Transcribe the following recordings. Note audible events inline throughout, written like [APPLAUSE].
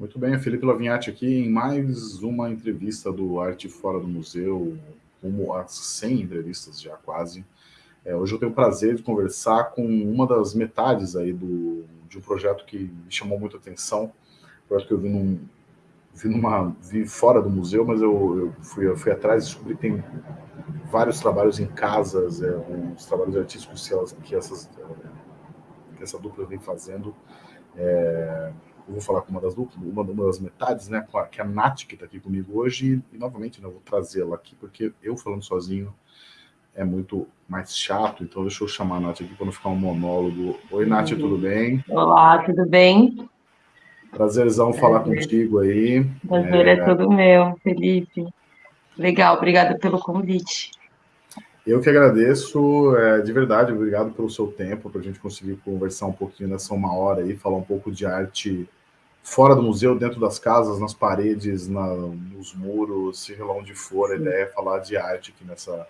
Muito bem, Felipe Lavinhati aqui em mais uma entrevista do Arte Fora do Museu, como as 100 entrevistas já quase. É, hoje eu tenho o prazer de conversar com uma das metades aí do, de um projeto que me chamou muita atenção, um projeto que eu vi, num, vi, numa, vi fora do museu, mas eu, eu, fui, eu fui atrás e descobri que tem vários trabalhos em casas, é, uns trabalhos artísticos que, elas, que, essas, que essa dupla vem fazendo. É, eu vou falar com uma das uma, uma das metades, né, que é a Nath, que está aqui comigo hoje, e, e novamente né, eu vou trazê-la aqui, porque eu falando sozinho é muito mais chato, então deixa eu chamar a Nath aqui para não ficar um monólogo. Oi, Nath, tudo bem? Olá, tudo bem? Prazerzão Prazer. falar contigo aí. Prazer é... é tudo meu, Felipe. Legal, obrigada pelo convite. Eu que agradeço, é, de verdade, obrigado pelo seu tempo, para a gente conseguir conversar um pouquinho nessa uma hora aí, falar um pouco de arte fora do museu, dentro das casas, nas paredes, na, nos muros, seja lá onde for, a ideia é falar de arte aqui nessa,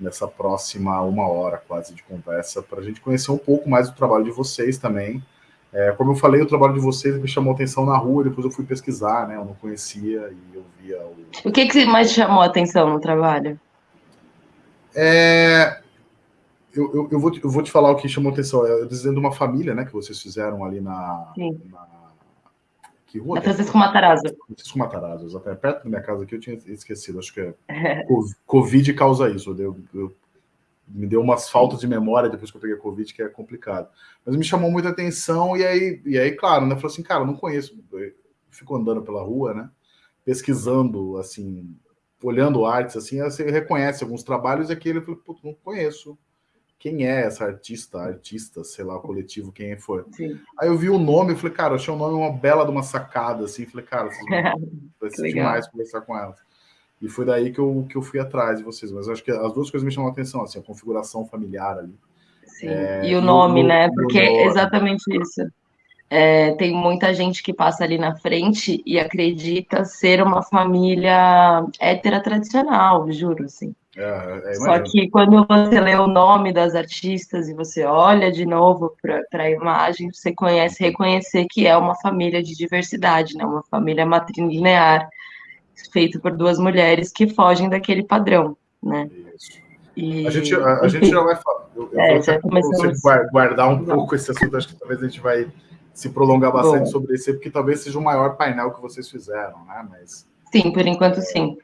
nessa próxima uma hora quase de conversa, para a gente conhecer um pouco mais do trabalho de vocês também. É, como eu falei, o trabalho de vocês me chamou atenção na rua, depois eu fui pesquisar, né? Eu não conhecia e eu via o... O que, que mais chamou a atenção no trabalho? É, eu, eu, eu, vou, eu vou te falar o que chamou atenção. É dizendo uma família, né, que vocês fizeram ali na. Sim. na que rua? Na Francisco Matarazzo. Francisco Matarazzo, exatamente. Perto da minha casa aqui, eu tinha esquecido. Acho que é. [LAUGHS] Covid causa isso. Eu, eu, me deu umas faltas de memória depois que eu peguei Covid, que é complicado. Mas me chamou muita atenção, e aí, e aí claro, né? Falou assim, cara, não conheço. Fico andando pela rua, né? Pesquisando, assim, olhando artes, assim, você reconhece alguns trabalhos e aquele eu falei, putz, não conheço. Quem é essa artista, artista, sei lá, coletivo, quem foi. Sim. Aí eu vi o nome e falei, cara, achei o nome uma bela de uma sacada, assim, falei, cara, [LAUGHS] vai ser demais conversar com elas. E foi daí que eu, que eu fui atrás de vocês. Mas acho que as duas coisas me chamam a atenção, assim, a configuração familiar ali. Sim, é, e o nome, e o, né? Porque é exatamente isso. É, tem muita gente que passa ali na frente e acredita ser uma família hétera tradicional, juro, assim. É, é, Só que quando você lê o nome das artistas e você olha de novo para a imagem, você conhece, reconhecer que é uma família de diversidade, né? uma família matrilinear, feita por duas mulheres que fogem daquele padrão. Né? E, a gente, a, a gente já vai falar. Eu, eu é, já você guardar um pouco esse assunto, acho que talvez a gente vai se prolongar bastante Bom. sobre esse, porque talvez seja o maior painel que vocês fizeram, né? Mas, sim, por enquanto sim.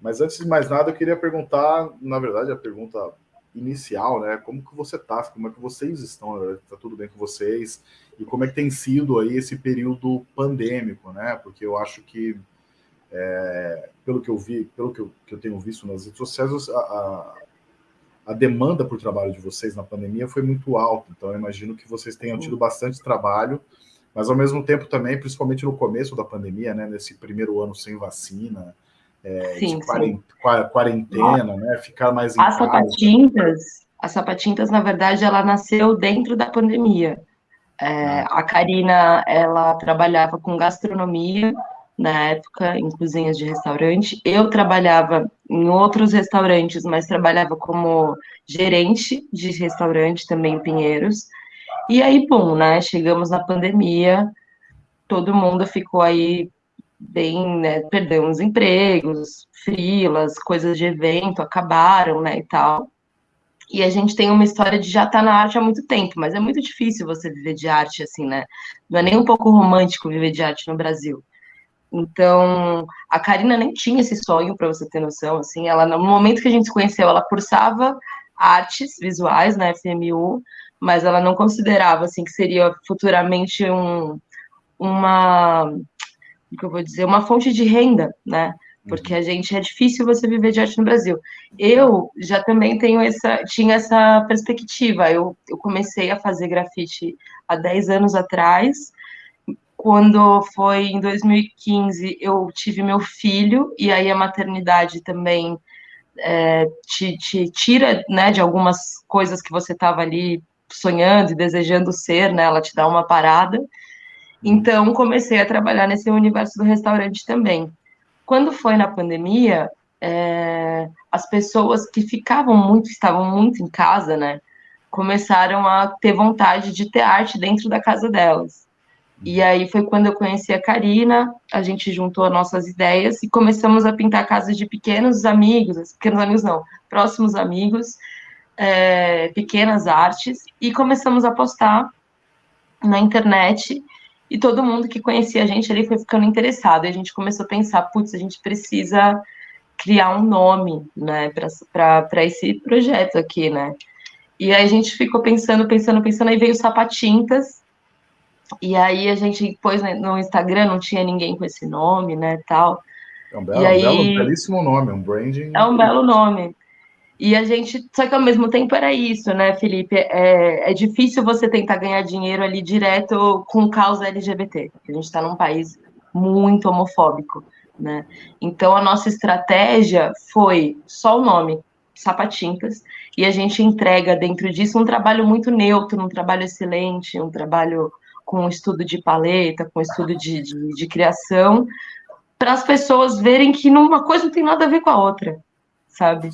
Mas antes de mais nada, eu queria perguntar, na verdade, a pergunta inicial, né? Como que você tá? Como é que vocês estão? Tá tudo bem com vocês? E como é que tem sido aí esse período pandêmico, né? Porque eu acho que, é, pelo que eu vi, pelo que eu, que eu tenho visto nas redes sociais, a, a a demanda por trabalho de vocês na pandemia foi muito alta, então eu imagino que vocês tenham tido bastante trabalho, mas ao mesmo tempo também, principalmente no começo da pandemia, né, nesse primeiro ano sem vacina, é, sim, de quarentena, né, ficar mais em as casa. Sapatintas, as sapatintas, na verdade, ela nasceu dentro da pandemia. É, ah. A Karina, ela trabalhava com gastronomia, na época em cozinhas de restaurante. Eu trabalhava em outros restaurantes, mas trabalhava como gerente de restaurante também em Pinheiros. E aí, bom, né? Chegamos na pandemia, todo mundo ficou aí bem, né? Perdeu os empregos, frilas, coisas de evento acabaram, né? E tal. E a gente tem uma história de já estar tá na arte há muito tempo, mas é muito difícil você viver de arte assim, né? Não é nem um pouco romântico viver de arte no Brasil. Então, a Karina nem tinha esse sonho, para você ter noção, assim, ela, no momento que a gente se conheceu, ela cursava artes visuais na FMU, mas ela não considerava, assim, que seria futuramente um, uma, o que eu vou dizer, uma fonte de renda, né, porque a gente, é difícil você viver de arte no Brasil. Eu já também tenho essa, tinha essa perspectiva, eu, eu comecei a fazer grafite há 10 anos atrás, quando foi em 2015, eu tive meu filho, e aí a maternidade também é, te, te, tira né, de algumas coisas que você estava ali sonhando e desejando ser, né? Ela te dá uma parada. Então, comecei a trabalhar nesse universo do restaurante também. Quando foi na pandemia, é, as pessoas que ficavam muito, estavam muito em casa, né? Começaram a ter vontade de ter arte dentro da casa delas. E aí foi quando eu conheci a Karina, a gente juntou nossas ideias e começamos a pintar casas de pequenos amigos, pequenos amigos não, próximos amigos, é, pequenas artes, e começamos a postar na internet, e todo mundo que conhecia a gente ali foi ficando interessado, e a gente começou a pensar, putz, a gente precisa criar um nome, né, para esse projeto aqui, né, e aí a gente ficou pensando, pensando, pensando, aí veio o Sapatintas, e aí a gente pôs no Instagram, não tinha ninguém com esse nome, né, tal. É um belo, e aí, belo belíssimo nome, um branding. É um belo nome. E a gente, só que ao mesmo tempo era isso, né, Felipe? É, é difícil você tentar ganhar dinheiro ali direto com causa LGBT. A gente está num país muito homofóbico, né? Então a nossa estratégia foi só o nome, Sapatintas, e a gente entrega dentro disso um trabalho muito neutro, um trabalho excelente, um trabalho com estudo de paleta, com estudo de, de, de criação, para as pessoas verem que uma coisa não tem nada a ver com a outra, sabe?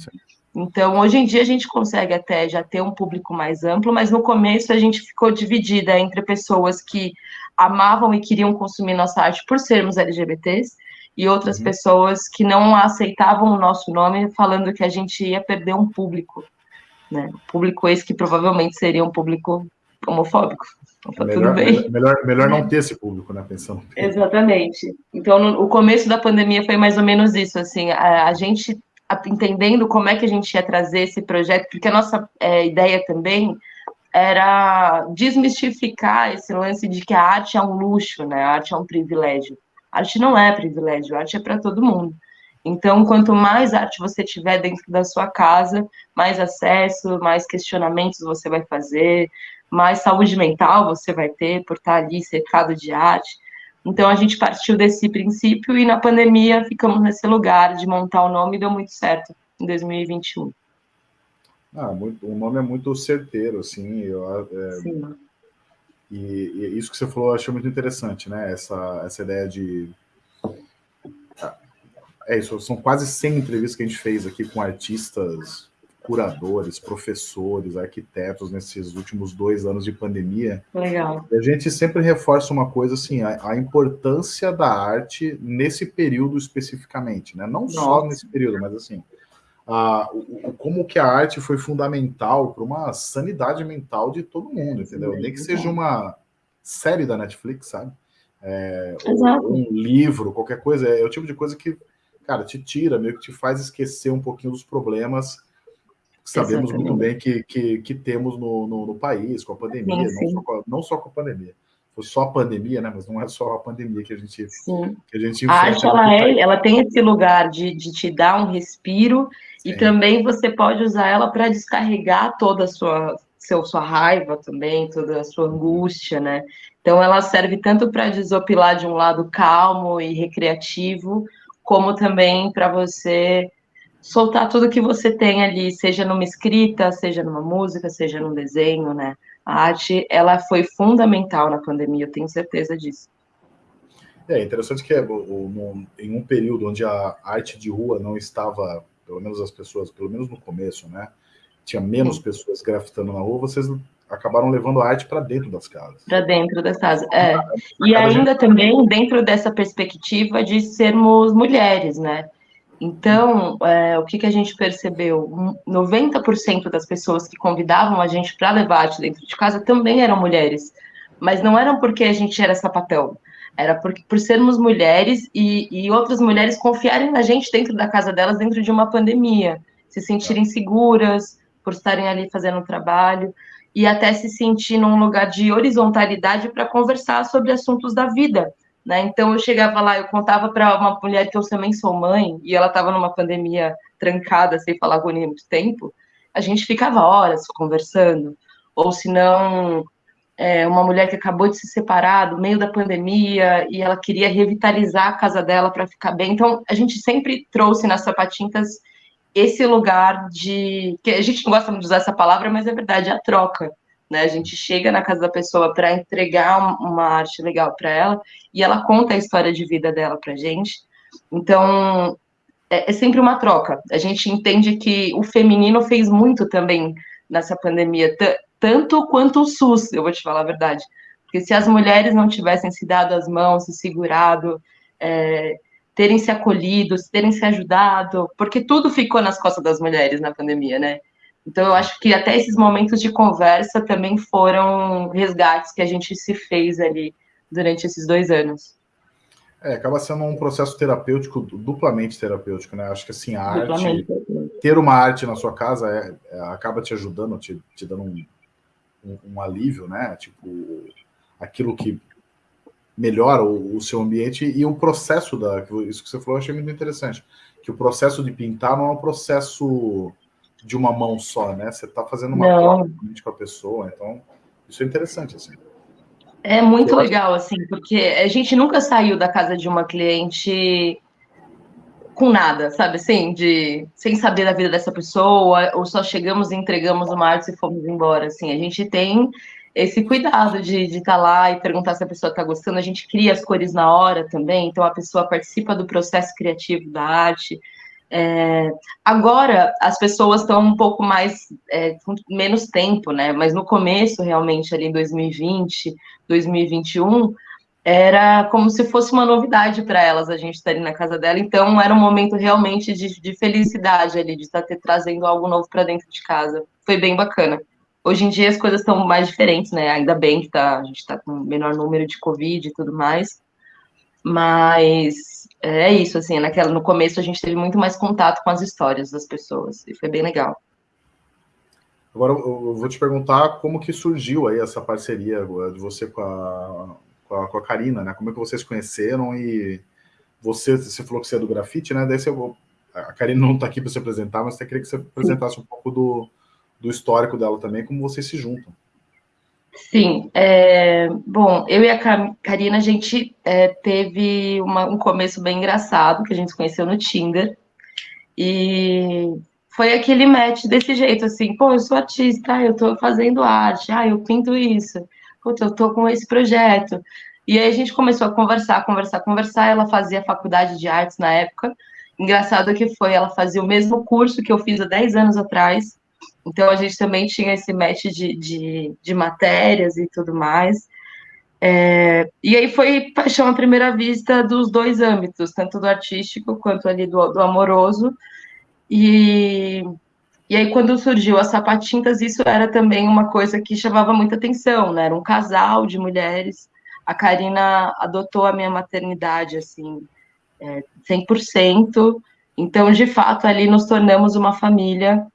Então, hoje em dia a gente consegue até já ter um público mais amplo, mas no começo a gente ficou dividida entre pessoas que amavam e queriam consumir nossa arte por sermos LGBTs e outras uhum. pessoas que não aceitavam o nosso nome, falando que a gente ia perder um público, né? Público esse que provavelmente seria um público homofóbico. Então, tá melhor, melhor, melhor não ter esse público, né? Pensando. Exatamente. Então, no, o começo da pandemia foi mais ou menos isso, assim, a, a gente entendendo como é que a gente ia trazer esse projeto, porque a nossa é, ideia também era desmistificar esse lance de que a arte é um luxo, né? A arte é um privilégio. A arte não é privilégio, a arte é para todo mundo. Então, quanto mais arte você tiver dentro da sua casa, mais acesso, mais questionamentos você vai fazer, mais saúde mental você vai ter por estar ali cercado de arte. Então, a gente partiu desse princípio e na pandemia ficamos nesse lugar de montar o nome e deu muito certo em 2021. Ah, muito, o nome é muito certeiro, assim, eu, é, Sim. E, e, isso que você falou eu achei muito interessante, né? Essa, essa ideia de. É isso, são quase 100 entrevistas que a gente fez aqui com artistas, curadores, professores, arquitetos nesses últimos dois anos de pandemia. Legal. E a gente sempre reforça uma coisa assim, a, a importância da arte nesse período especificamente, né? Não Nossa. só nesse período, mas assim, a, o, como que a arte foi fundamental para uma sanidade mental de todo mundo, entendeu? Nem que seja uma série da Netflix, sabe? É, um livro, qualquer coisa, é, é, o tipo de coisa que, cara, te tira, meio que te faz esquecer um pouquinho dos problemas sabemos Exatamente. muito bem que, que, que temos no, no, no, país, com a pandemia, sim, sim. Não, só com a, não só com a pandemia foi só a pandemia, né? Mas não é só a pandemia que a gente Sim. que a gente A arte ela é, ela tem esse lugar de, de te dar um respiro e também você pode usar ela para descarregar toda a sua seu, sua raiva também, toda a sua angústia, né? Então ela serve tanto para desopilar de um lado calmo e recreativo, como também para você soltar tudo que você tem ali, seja numa escrita, seja numa música, seja num desenho, né? A arte, ela foi fundamental na pandemia, eu tenho certeza disso. É interessante que é, em um período onde a arte de rua não estava, pelo menos as pessoas, pelo menos no começo, né? Tinha menos Sim. pessoas grafitando na rua, vocês acabaram levando a arte para dentro das casas. Para dentro das casas, é. E ainda também dentro dessa perspectiva de sermos mulheres, né? Então, é, o que, que a gente percebeu? 90% das pessoas que convidavam a gente para arte dentro de casa também eram mulheres. Mas não eram porque a gente era sapatão. Era por, por sermos mulheres e, e outras mulheres confiarem na gente dentro da casa delas, dentro de uma pandemia. Se sentirem seguras por estarem ali fazendo o trabalho e até se sentir num lugar de horizontalidade para conversar sobre assuntos da vida né? Então eu chegava lá, eu contava para uma mulher que eu também sou mãe, e ela estava numa pandemia trancada, sem falar com ninguém muito tempo, a gente ficava horas conversando. Ou se não, é, uma mulher que acabou de se separar no meio da pandemia e ela queria revitalizar a casa dela para ficar bem. Então a gente sempre trouxe nas sapatintas esse lugar de. que a gente não gosta de usar essa palavra, mas é verdade, a troca né? A gente chega na casa da pessoa para entregar uma arte legal para ela e ela conta a história de vida dela para gente. Então é, é sempre uma troca. A gente entende que o feminino fez muito também nessa pandemia, tanto quanto o SUS, eu vou te falar a verdade. Porque se as mulheres não tivessem se dado as mãos, se segurado, é, terem se acolhido, terem se ajudado, porque tudo ficou nas costas das mulheres na pandemia, né? Então, eu acho que até esses momentos de conversa também foram resgates que a gente se fez ali durante esses dois anos. É, acaba sendo um processo terapêutico, duplamente terapêutico, né? Acho que assim, a arte, ter uma arte na sua casa é, é, acaba te ajudando, te, te dando um, um, um, alívio, né? Tipo, aquilo que melhora o, o, seu ambiente e o processo da. Isso que você falou, eu achei muito interessante. Que o processo de pintar não é um processo de uma mão só, né? Você está fazendo uma troca com a pessoa, então isso é interessante, assim. É muito legal, assim, porque a gente nunca saiu da casa de uma cliente com nada, sabe assim, de sem saber da vida dessa pessoa, ou só chegamos e entregamos uma arte e fomos embora, assim, a gente tem esse cuidado de estar tá lá e perguntar se a pessoa está gostando, a gente cria as cores na hora também, então a pessoa participa do processo criativo da arte, é, agora as pessoas estão um pouco mais é, com menos tempo, né? Mas no começo, realmente, ali em 2020, 2021, era como se fosse uma novidade para elas a gente estar ali na casa dela. Então era um momento realmente de, de felicidade ali, de estar ter, trazendo algo novo para dentro de casa. Foi bem bacana. Hoje em dia as coisas estão mais diferentes, né? Ainda bem que tá, a gente está com menor número de Covid e tudo mais. Mas é isso, assim, naquela, no começo a gente teve muito mais contato com as histórias das pessoas, e foi bem legal. Agora eu vou te perguntar como que surgiu aí essa parceria de você com a, com a, com a Karina, né? Como é que vocês conheceram e você, você falou que você é do grafite, né? Daí você, a Karina não está aqui para se apresentar, mas eu queria que você apresentasse um pouco do, do histórico dela também, como vocês se juntam. Sim, é, bom, eu e a Karina, a gente é, teve uma, um começo bem engraçado, que a gente se conheceu no Tinder, e foi aquele match desse jeito, assim, pô, eu sou artista, eu tô fazendo arte, ah, eu pinto isso, puta, eu tô com esse projeto, e aí a gente começou a conversar, conversar, conversar, ela fazia faculdade de artes na época, engraçado que foi, ela fazia o mesmo curso que eu fiz há 10 anos atrás, então a gente também tinha esse match de, de, de matérias e tudo mais. É, e aí foi paixão à primeira vista dos dois âmbitos, tanto do artístico quanto ali do, do amoroso. E, e aí, quando surgiu as sapatintas, isso era também uma coisa que chamava muita atenção, né? Era um casal de mulheres. A Karina adotou a minha maternidade, assim, é, 100%. Então, de fato, ali nos tornamos uma família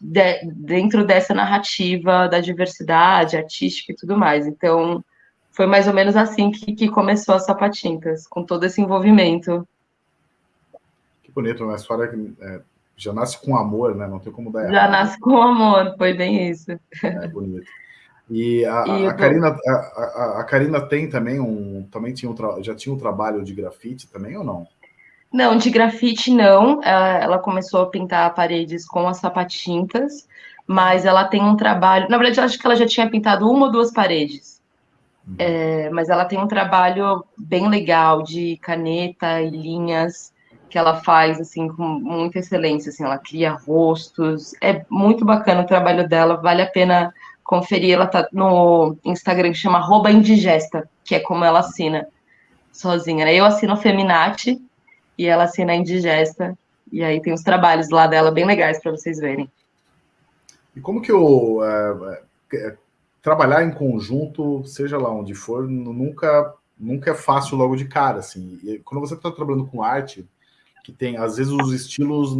de, dentro dessa narrativa da diversidade artística e tudo mais. Então, foi mais ou menos assim que, que começou a Sapatintas, com todo esse envolvimento. Que bonito, uma história que é, já nasce com amor, né? Não tem como dar errado. Já nasce com amor, foi bem isso. É bonito. E a, e a, a Karina, a, a, a, Karina tem também um, também tinha um, já tinha um trabalho de grafite também ou não? Não, de grafite não. Ela começou a pintar paredes com as sapatintas, mas ela tem um trabalho. Na verdade, eu acho que ela já tinha pintado uma ou duas paredes. Uhum. É, mas ela tem um trabalho bem legal de caneta e linhas que ela faz assim com muita excelência. Assim, ela cria rostos. É muito bacana o trabalho dela. Vale a pena conferir. Ela tá no Instagram que chama Indigesta, que é como ela assina sozinha. Né? Eu assino Feminati e ela assina Indigesta. E aí tem os trabalhos lá dela bem legais para vocês verem. E como que o é, é, trabalhar em conjunto, seja lá onde for, nunca nunca é fácil logo de cara, assim. E quando você está trabalhando com arte, que tem às vezes os estilos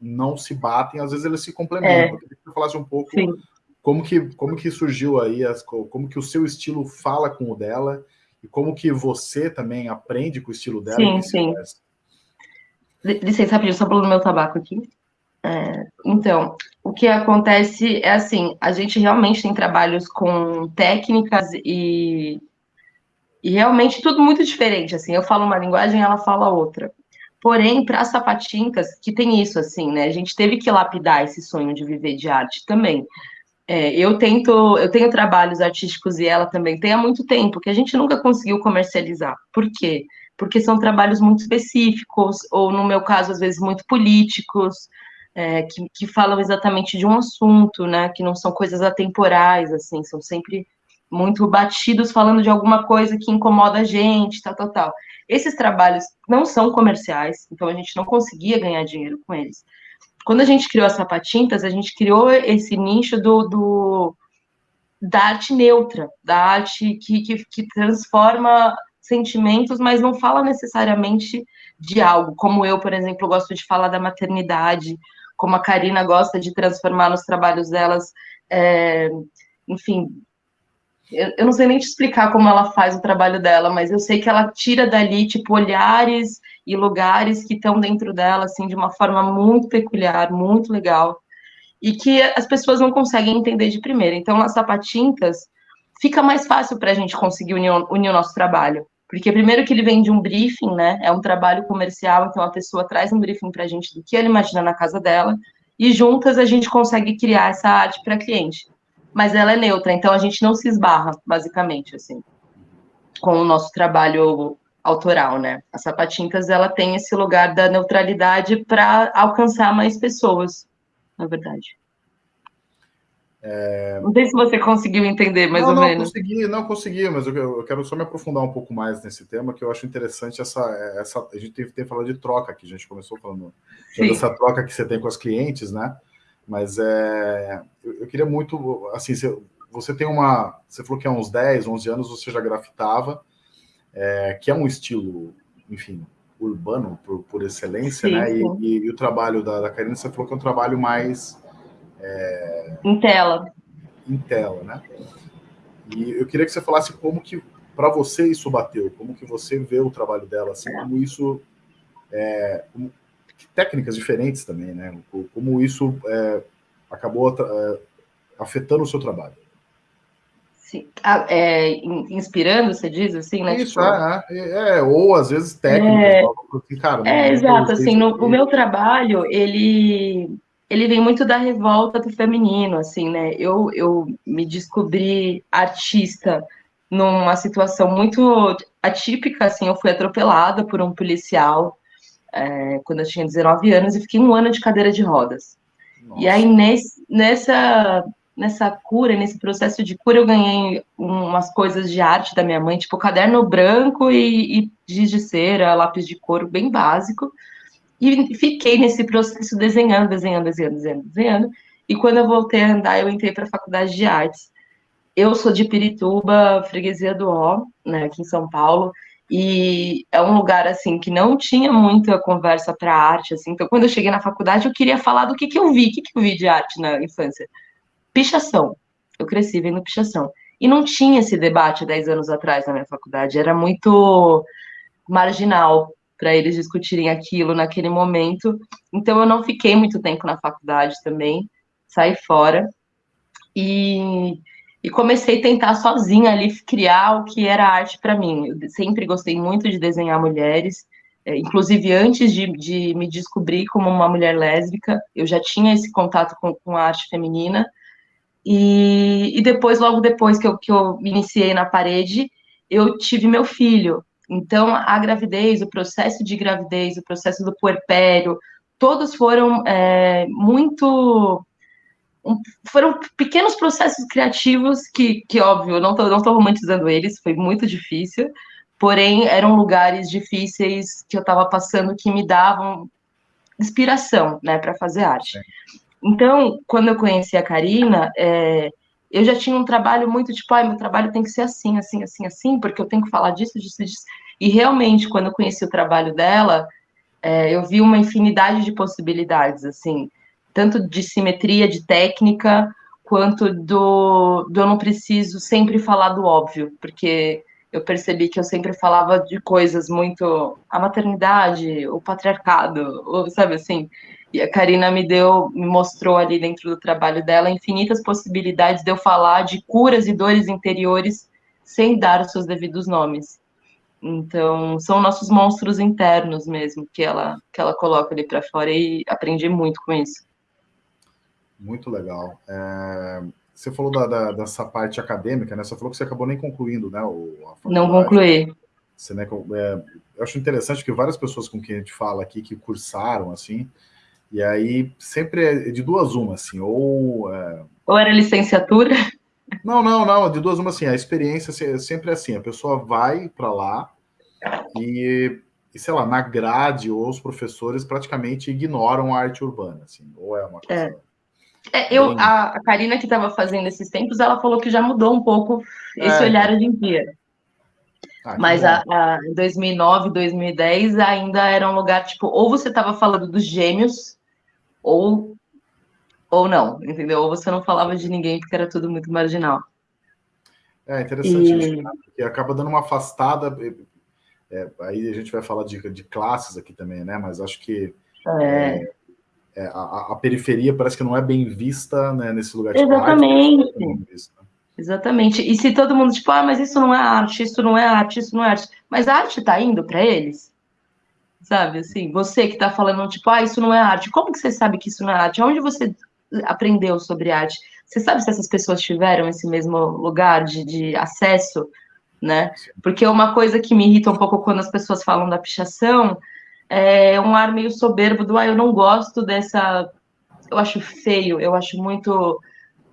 não se batem, às vezes eles se complementam. É. Eu queria que você falasse um pouco Sim. como que como que surgiu aí as, como que o seu estilo fala com o dela e como que você também aprende com o estilo dela. Sim, sim. Licença, rapidinho, só pelo meu tabaco aqui. É, então, o que acontece é assim, a gente realmente tem trabalhos com técnicas e, e realmente tudo muito diferente, assim, eu falo uma linguagem, ela fala outra. Porém, para as sapatintas, que tem isso, assim, né, a gente teve que lapidar esse sonho de viver de arte também. É, eu tento, eu tenho trabalhos artísticos e ela também tem há muito tempo, que a gente nunca conseguiu comercializar. Por quê? porque são trabalhos muito específicos, ou no meu caso, às vezes, muito políticos, é, que, que falam exatamente de um assunto, né, que não são coisas atemporais, assim, são sempre muito batidos falando de alguma coisa que incomoda a gente, tal, tal, tal. Esses trabalhos não são comerciais, então a gente não conseguia ganhar dinheiro com eles. Quando a gente criou as sapatintas, a gente criou esse nicho do, do da arte neutra, da arte que, que, que transforma sentimentos, mas não fala necessariamente de algo, como eu, por exemplo, gosto de falar da maternidade, como a Karina gosta de transformar nos trabalhos delas, é, enfim, eu, eu, não sei nem te explicar como ela faz o trabalho dela, mas eu sei que ela tira dali, tipo, olhares e lugares que estão dentro dela, assim, de uma forma muito peculiar, muito legal, e que as pessoas não conseguem entender de primeira. Então, nas sapatintas, fica mais fácil para a gente conseguir unir, unir o nosso trabalho. Porque primeiro que ele vem de um briefing, né? É um trabalho comercial, então a pessoa traz um briefing para a gente do que ela imagina na casa dela, e juntas a gente consegue criar essa arte para cliente. Mas ela é neutra, então a gente não se esbarra, basicamente, assim, com o nosso trabalho autoral, né? A Sapatintas, ela tem esse lugar da neutralidade para alcançar mais pessoas, na verdade. É... Não sei se você conseguiu entender mais não, ou não menos. Consegui, não consegui, mas eu, eu, quero só me aprofundar um pouco mais nesse tema, que eu acho interessante essa. essa a gente tem, tem falado de troca aqui, a gente começou falando dessa troca que você tem com as clientes, né? Mas é, eu, eu queria muito, assim, você, você, tem uma. Você falou que há uns 10, 11 anos você já grafitava, é, que é um estilo, enfim, urbano por, por excelência, sim, né? Sim. E, e, e, o trabalho da, da Karina, você falou que é um trabalho mais é... Em tela. Em tela, né? E eu queria que você falasse como que para você isso bateu, como que você vê o trabalho dela, assim, como isso é, como, técnicas diferentes também, né? Como isso é, acabou é, afetando o seu trabalho. Sim. Ah, é, inspirando, você diz assim, né? Isso, tipo... é, é, é, ou às vezes técnicas. É, assim, cara, é exato, assim, no, o meu trabalho, ele ele vem muito da revolta do feminino, assim, né? Eu, eu me descobri artista numa situação muito atípica, assim, eu fui atropelada por um policial é, quando eu tinha 19 anos e fiquei um ano de cadeira de rodas. Nossa. E aí, nesse, nessa, nessa cura, nesse processo de cura, eu ganhei umas coisas de arte da minha mãe, tipo caderno branco e, e giz de cera, lápis de couro, bem básico, e fiquei nesse processo desenhando, desenhando, desenhando, desenhando, desenhando. E quando eu voltei a andar, eu entrei para a faculdade de artes. Eu sou de Pirituba, freguesia do Ó, né, aqui em São Paulo, e é um lugar assim que não tinha muita conversa para arte, assim. Então, quando eu cheguei na faculdade, eu queria falar do que, que eu vi, o que, que eu vi de arte na infância. Pichação. Eu cresci vendo pichação. E não tinha esse debate 10 anos atrás na minha faculdade, era muito marginal para eles discutirem aquilo naquele momento. Então eu não fiquei muito tempo na faculdade também, saí fora e, e comecei a tentar sozinha ali criar o que era arte para mim. Eu sempre gostei muito de desenhar mulheres, é, inclusive antes de, de, me descobrir como uma mulher lésbica, eu já tinha esse contato com, com a arte feminina. E, e depois, logo depois que eu, que eu me iniciei na parede, eu tive meu filho. Então, a gravidez, o processo de gravidez, o processo do puerpério, todos foram é, muito. Um, foram pequenos processos criativos que, que óbvio, não estou não tô romantizando eles, foi muito difícil, porém, eram lugares difíceis que eu estava passando que me davam inspiração, né, para fazer arte. Então, quando eu conheci a Karina, é, eu já tinha um trabalho muito tipo, ai, meu trabalho tem que ser assim, assim, assim, assim, porque eu tenho que falar disso, disso, disso. E realmente, quando eu conheci o trabalho dela, é, eu vi uma infinidade de possibilidades, assim, tanto de simetria, de técnica, quanto do, do eu não preciso sempre falar do óbvio, porque eu percebi que eu sempre falava de coisas muito a maternidade, o patriarcado, ou, sabe assim. E a Karina me deu, me mostrou ali dentro do trabalho dela infinitas possibilidades de eu falar de curas e dores interiores sem dar os seus devidos nomes. Então, são nossos monstros internos mesmo que ela que ela coloca ali para fora e aprendi muito com isso. Muito legal. É, você falou da, da, dessa parte acadêmica, né? Você falou que você acabou nem concluindo, né? O, Não concluí. Você, né, é, eu acho interessante que várias pessoas com quem a gente fala aqui que cursaram, assim, e aí sempre é de duas uma, assim, ou... É... Ou era licenciatura? Não, não, não. De duas uma assim, a experiência sempre é assim. A pessoa vai para lá e, e, sei lá, na grade ou os professores praticamente ignoram a arte urbana, assim. Ou é uma coisa. É. É, eu, a, a Karina que estava fazendo esses tempos, ela falou que já mudou um pouco esse é. olhar hoje em dia. Ah, Mas a, a, em 2009, 2010 ainda era um lugar tipo, ou você estava falando dos gêmeos, ou ou não, entendeu? Ou você não falava de ninguém porque era tudo muito marginal. É interessante e... isso, né? porque acaba dando uma afastada. É, aí a gente vai falar de, de classes aqui também, né? Mas acho que é. É, é a, a, periferia parece que não é bem vista né, nesse lugar. Tipo, Exatamente. Arte, Exatamente. E se todo mundo, tipo, ah, mas isso não é arte, isso não é arte, isso não é arte. Mas a arte tá indo para eles? Sabe, assim, você que tá falando, tipo, ah, isso não é arte. Como que você sabe que isso não é arte? Onde você aprendeu sobre arte? Você sabe se essas pessoas tiveram esse mesmo lugar de, de acesso, né? Porque uma coisa que me irrita um pouco quando as pessoas falam da pichação é um ar meio soberbo do, ah, eu não gosto dessa... Eu acho feio, eu acho muito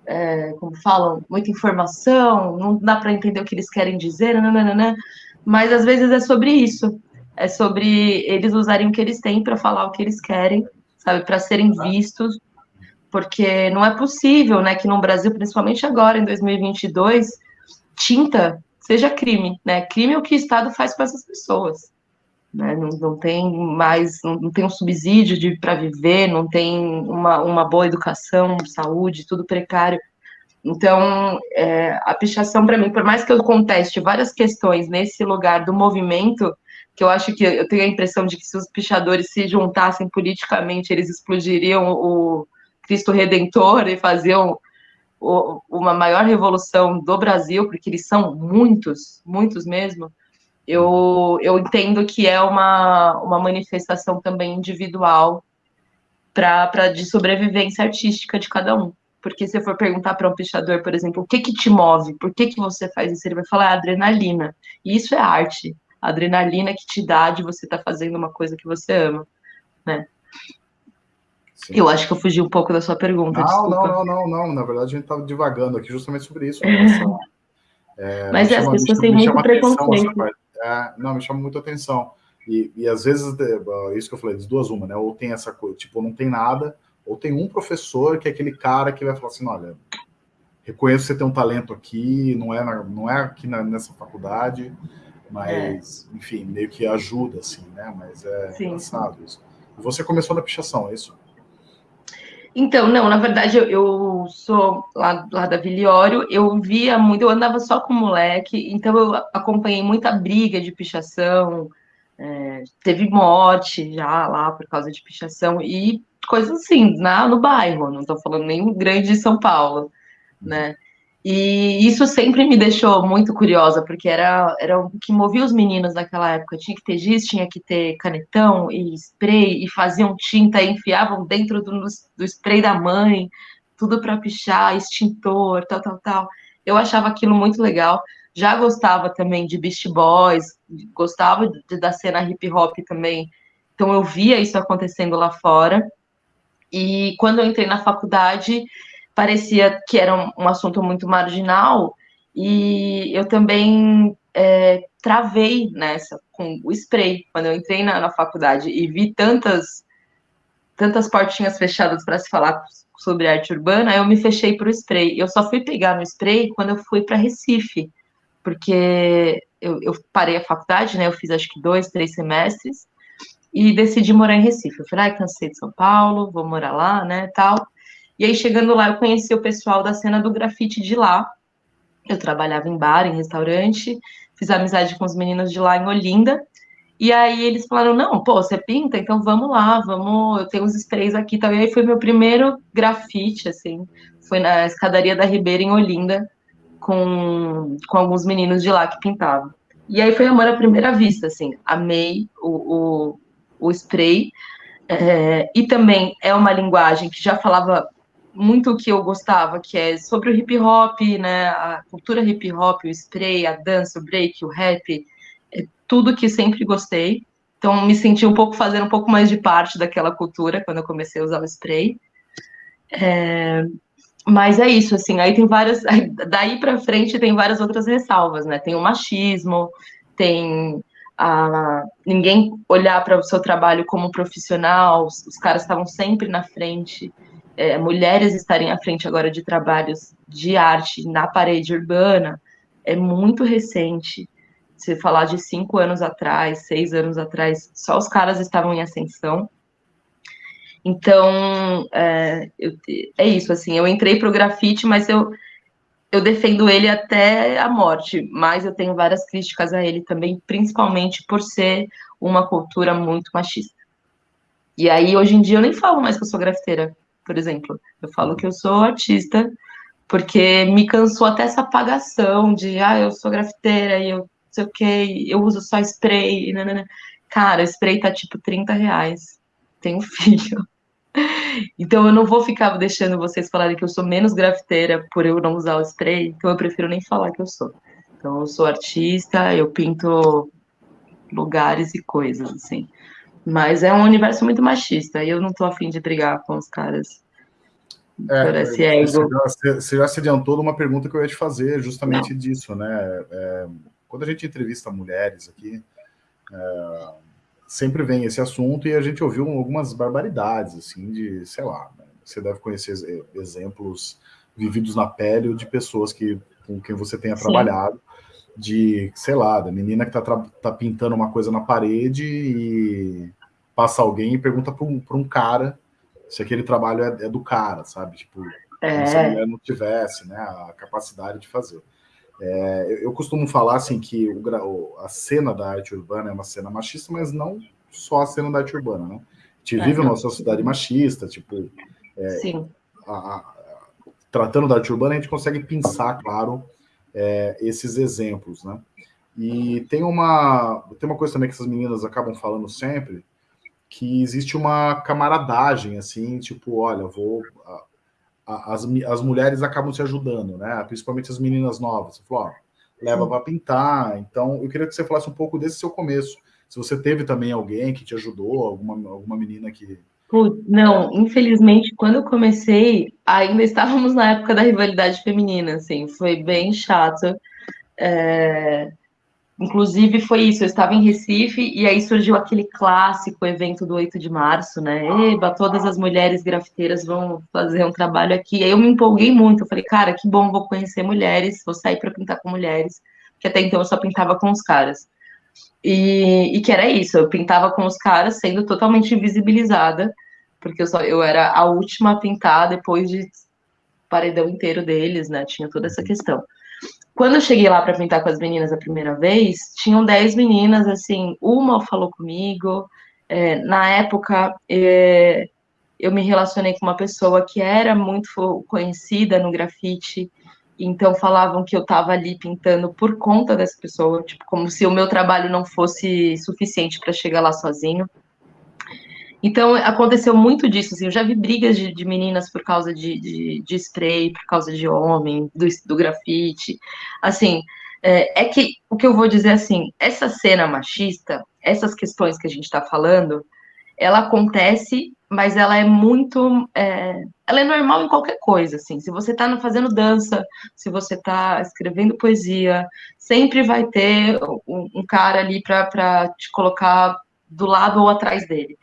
é, como falam, muita informação, não dá para entender o que eles querem dizer, nananana, mas às vezes é sobre isso, é sobre eles usarem o que eles têm para falar o que eles querem, sabe, para serem vistos, porque não é possível, né, que no Brasil, principalmente agora, em 2022, tinta seja crime, né, crime é o que o Estado faz com essas pessoas, né, não, não, tem mais, não, tem um subsídio para viver, não tem uma, uma boa educação, saúde, tudo precário. Então, é, a pichação, para mim, por mais que eu conteste várias questões nesse lugar do movimento, que eu acho que eu tenho a impressão de que se os pichadores se juntassem politicamente, eles explodiriam o Cristo Redentor e faziam o, uma maior revolução do Brasil, porque eles são muitos, muitos mesmo eu, eu entendo que é uma, uma manifestação também individual para de sobrevivência artística de cada um. Porque se eu for perguntar para um pichador, por exemplo, o que que te move, por que que você faz isso, ele vai falar é adrenalina. E isso é arte. A adrenalina que te dá de você estar tá fazendo uma coisa que você ama, né? Sim. Eu acho que eu fugi um pouco da sua pergunta. Não, desculpa. não, não, não, não. Na verdade, a gente estava divagando aqui justamente sobre isso. [LAUGHS] É, Mas as pessoas têm muito preconceito. É, não, me chama muito atenção. E, e às vezes, é isso que eu falei, das duas uma, né? Ou tem essa coisa, tipo, não tem nada, ou tem um professor que é aquele cara que vai falar assim, olha, reconheço que você tem um talento aqui, não é, na, não é aqui na, nessa faculdade, mas, é. enfim, meio que ajuda, assim, né? Mas é Sim. engraçado isso. Você começou na pichação, é isso? Então, não, na verdade, eu, eu sou lá, lá, da Viliório, eu via muito, eu andava só com moleque, então eu acompanhei muita briga de pichação, é, teve morte já lá por causa de pichação, e coisas assim, na, no bairro, não estou falando nem grande de São Paulo, né? E isso sempre me deixou muito curiosa, porque era, era o que movia os meninos naquela época. Tinha que ter giz, tinha que ter canetão e spray, e faziam tinta e enfiavam dentro do, do spray da mãe, tudo para pichar, extintor, tal, tal, tal. Eu achava aquilo muito legal. Já gostava também de Beast Boys, gostava de, da cena hip hop também. Então eu via isso acontecendo lá fora. E quando eu entrei na faculdade, parecia que era um, um assunto muito marginal, e eu também é, travei nessa com o spray. Quando eu entrei na, na faculdade e vi tantas, tantas portinhas fechadas para se falar sobre arte urbana, eu me fechei para o spray. Eu só fui pegar no spray quando eu fui para Recife, porque eu, eu, parei a faculdade, né? Eu fiz acho que dois, três semestres e decidi morar em Recife. Eu falei, ah, cansei de São Paulo, vou morar lá, né? Tal. E aí, chegando lá, eu conheci o pessoal da cena do grafite de lá. Eu trabalhava em bar, em restaurante, fiz amizade com os meninos de lá em Olinda. E aí eles falaram: não, pô, você pinta? Então vamos lá, vamos. Eu tenho uns sprays aqui e tal. E aí foi meu primeiro grafite, assim. Foi na escadaria da Ribeira, em Olinda, com, com alguns meninos de lá que pintavam. E aí foi amor à primeira vista, assim. Amei o, o, o spray. É, e também é uma linguagem que já falava muito o que eu gostava, que é sobre o hip hop, né, a cultura hip hop, o spray, a dança, o break, o rap, é tudo que sempre gostei. Então me senti um pouco fazendo um pouco mais de parte daquela cultura quando eu comecei a usar o spray. É, mas é isso, assim, aí tem várias, daí para frente tem várias outras ressalvas, né? Tem o machismo, tem a ninguém olhar para o seu trabalho como profissional, os, os caras estavam sempre na frente, é, mulheres estarem à frente agora de trabalhos de arte na parede urbana é muito recente. Se falar de cinco anos atrás, seis anos atrás, só os caras estavam em ascensão. Então, é, eu, é isso, assim, eu entrei para o grafite, mas eu, eu defendo ele até a morte, mas eu tenho várias críticas a ele também, principalmente por ser uma cultura muito machista. E aí, hoje em dia, eu nem falo mais que eu sou grafiteira, por exemplo. Eu falo que eu sou artista, porque me cansou até essa apagação de, ah, eu sou grafiteira e eu sei o que, eu uso só spray, nanana. Cara, spray tá tipo 30 reais. Tenho [LAUGHS] filho. Então eu não vou ficar deixando vocês falarem que eu sou menos grafiteira por eu não usar o spray, então eu prefiro nem falar que eu sou. Então eu sou artista, eu pinto lugares e coisas, assim. Mas é um universo muito machista, e eu não tô afim de brigar com os caras é, por esse ego. Você já se adiantou de uma pergunta que eu ia te fazer, justamente não. disso, né? É, quando a gente entrevista mulheres aqui, é, sempre vem esse assunto e a gente ouviu algumas barbaridades, assim, de, sei lá, né? você deve conhecer exemplos vividos na pele de pessoas que, com quem você tenha Sim. trabalhado, de, sei lá, da menina que tá, tá pintando uma coisa na parede e passa alguém e pergunta para um, um cara se aquele trabalho é, é do cara, sabe? Tipo, é. se a mulher não tivesse né, a capacidade de fazer. É, eu, eu, costumo falar assim que o, a cena da arte urbana é uma cena machista, mas não só a cena da arte urbana, né? A gente é, vive uma sociedade machista, tipo, é, Sim. A, a, tratando da arte urbana, a gente consegue pensar, claro, é, esses exemplos, né? E tem uma, tem uma coisa também que essas meninas acabam falando sempre, que existe uma camaradagem, assim, tipo, olha, vou as, as mulheres acabam se ajudando, né? Principalmente as meninas novas. Você falou, ó, leva para pintar. Então, eu queria que você falasse um pouco desse seu começo. Se você teve também alguém que te ajudou, alguma, alguma menina que. Não, infelizmente, quando eu comecei, ainda estávamos na época da rivalidade feminina, assim, foi bem chato. É... Inclusive, foi isso, eu estava em Recife e aí surgiu aquele clássico evento do 8 de março, né? Eba, todas as mulheres grafiteiras vão fazer um trabalho aqui. Aí eu me empolguei muito, eu falei, cara, que bom, vou conhecer mulheres, vou sair para pintar com mulheres, que até então eu só pintava com os caras. E, e que era isso, eu pintava com os caras sendo totalmente invisibilizada, porque eu, só, eu era a última a pintar depois de paredão inteiro deles, né? Tinha toda essa questão. Quando eu cheguei lá para pintar com as meninas a primeira vez, tinham 10 meninas, assim, uma falou comigo. É, na época, é, eu me relacionei com uma pessoa que era muito conhecida no grafite, então falavam que eu estava ali pintando por conta dessa pessoa, tipo, como se o meu trabalho não fosse suficiente para chegar lá sozinho. Então, aconteceu muito disso, assim, eu já vi brigas de, de meninas por causa de, de, de, spray, por causa de homem, do, do grafite, assim, é, é, que, o que eu vou dizer, assim, essa cena machista, essas questões que a gente está falando, ela acontece, mas ela é muito, é, ela é normal em qualquer coisa, assim, se você está fazendo dança, se você está escrevendo poesia, sempre vai ter um, um cara ali para te colocar do lado ou atrás dele.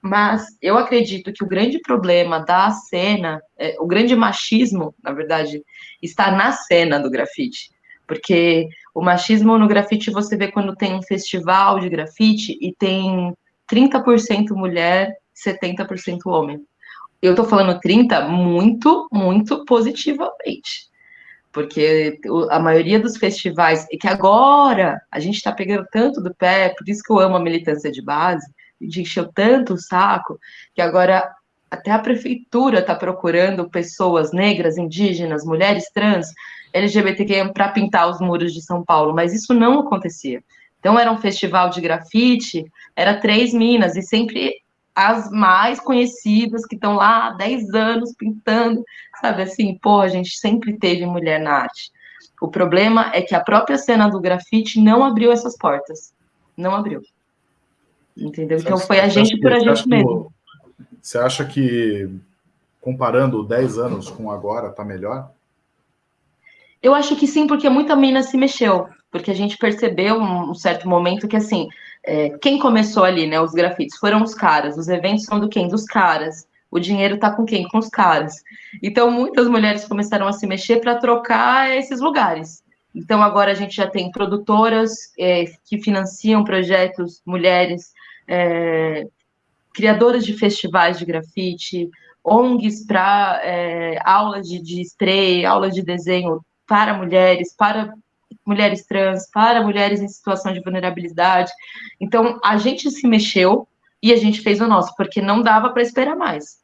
Mas eu acredito que o grande problema da cena, é, o grande machismo, na verdade, está na cena do grafite. Porque o machismo no grafite você vê quando tem um festival de grafite e tem 30% mulher, 70% homem. Eu tô falando 30 muito, muito positivamente. Porque a maioria dos festivais, e que agora a gente está pegando tanto do pé, por isso que eu amo a militância de base, encheu tanto o saco que agora até a prefeitura está procurando pessoas negras, indígenas, mulheres trans, LGBTQ para pintar os muros de São Paulo, mas isso não acontecia. Então era um festival de grafite, era três minas e sempre as mais conhecidas que estão lá há 10 anos pintando, sabe assim, pô, a gente sempre teve mulher na arte. O problema é que a própria cena do grafite não abriu essas portas. Não abriu. Entendeu? Então foi a gente por a gente mesmo. Você acha que comparando 10 anos com agora, está melhor? Eu acho que sim, porque muita mina se mexeu. Porque a gente percebeu um certo momento que, assim, é, quem começou ali, né? Os grafites foram os caras. Os eventos são do quem? Dos caras. O dinheiro tá com quem? Com os caras. Então, muitas mulheres começaram a se mexer para trocar esses lugares. Então, agora a gente já tem produtoras é, que financiam projetos, mulheres, é, criadoras de festivais de grafite, ONGs para é, aula de, de spray, aula de desenho para mulheres, para mulheres trans, para mulheres em situação de vulnerabilidade. Então, a gente se mexeu e a gente fez o nosso, porque não dava para esperar mais.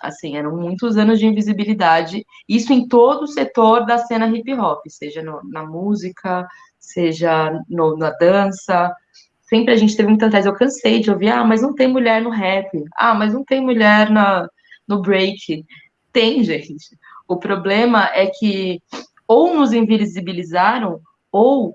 Assim, eram muitos anos de invisibilidade, isso em todo o setor da cena hip hop, seja no, na música, seja no, na dança. Sempre a gente teve muita atrás. Eu cansei de ouvir, ah, mas não tem mulher no rap, ah, mas não tem mulher na, no break. Tem, [LAUGHS] gente. O problema é que ou nos invisibilizaram, ou,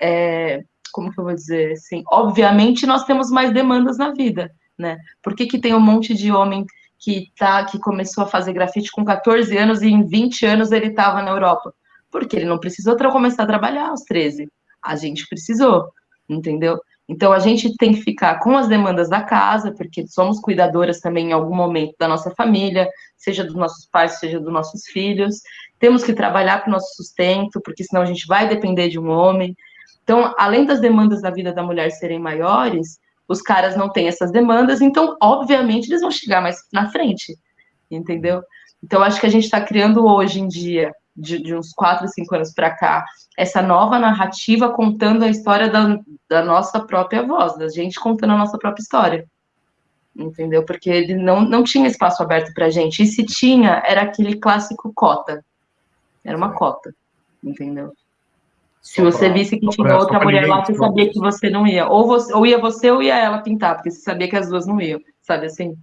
é, como que eu vou dizer assim, obviamente nós temos mais demandas na vida, né? Por que, que tem um monte de homem que, tá, que começou a fazer grafite com 14 anos e em 20 anos ele estava na Europa? Porque ele não precisou começar a trabalhar aos 13. A gente precisou, entendeu? Então a gente tem que ficar com as demandas da casa, porque somos cuidadoras também em algum momento da nossa família, seja dos nossos pais, seja dos nossos filhos. Temos que trabalhar para o nosso sustento, porque senão a gente vai depender de um homem. Então, além das demandas da vida da mulher serem maiores, os caras não têm essas demandas, então, obviamente, eles vão chegar mais na frente, entendeu? Então, acho que a gente está criando hoje em dia de, de uns quatro, cinco anos para cá, essa nova narrativa contando a história da, da nossa própria voz, da gente contando a nossa própria história. Entendeu? Porque ele não, não tinha espaço aberto para gente. E se tinha, era aquele clássico cota. Era uma cota. Entendeu? Se você visse que tinha outra mulher lá, você sabia que você não ia. Ou, você, ou ia você ou ia ela pintar, porque você sabia que as duas não iam. Sabe assim?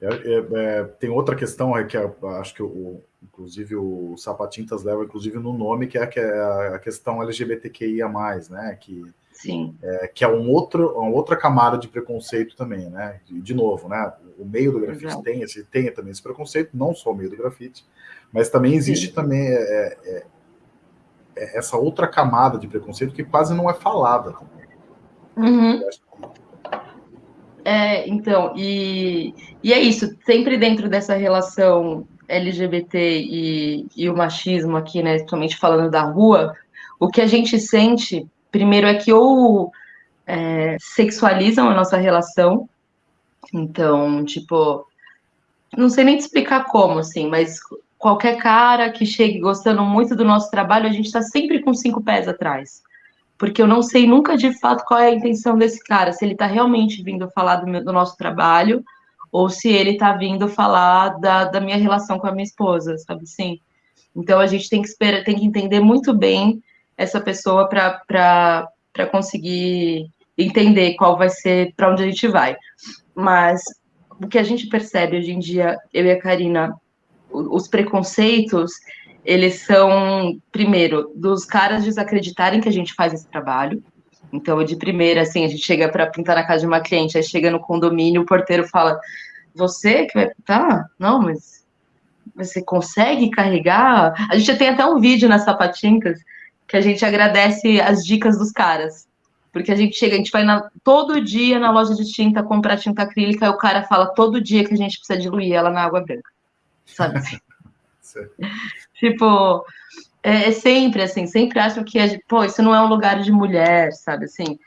É, é, é, tem outra questão é que acho que o, inclusive o Sapatintas leva inclusive no nome que é, que é a questão LGBTQIA+, né? Que, Sim. É, que é um outro, uma outra camada de preconceito também, né? De, novo, né? O meio do grafite tem, esse, tem também esse preconceito, não só o meio do grafite, mas também existe Sim. também é, é, é, essa outra camada de preconceito que quase não é falada. Uhum. É, então, e, e é isso, sempre dentro dessa relação LGBT e, e o machismo aqui, né, somente falando da rua, o que a gente sente, primeiro, é que ou é, sexualizam a nossa relação, então, tipo, não sei nem te explicar como, assim, mas qualquer cara que chegue gostando muito do nosso trabalho, a gente está sempre com cinco pés atrás. Porque eu não sei nunca de fato qual é a intenção desse cara, se ele está realmente vindo falar do, meu, do nosso trabalho ou se ele está vindo falar da, da minha relação com a minha esposa, sabe assim? Então a gente tem que esperar, tem que entender muito bem essa pessoa para conseguir entender qual vai ser para onde a gente vai. Mas o que a gente percebe hoje em dia, eu e a Karina, os preconceitos, eles são, primeiro, dos caras desacreditarem que a gente faz esse trabalho. Então, de primeira, assim, a gente chega para pintar na casa de uma cliente, aí chega no condomínio, o porteiro fala: Você que vai pintar? Não, mas você consegue carregar? A gente tem até um vídeo nas sapatinhas que a gente agradece as dicas dos caras. Porque a gente chega, a gente vai na, todo dia na loja de tinta comprar tinta acrílica e o cara fala todo dia que a gente precisa diluir ela na água branca. Sabe? [LAUGHS] tipo, é, é, sempre assim, sempre acham que, é, pô, isso não é um lugar de mulher, sabe, assim.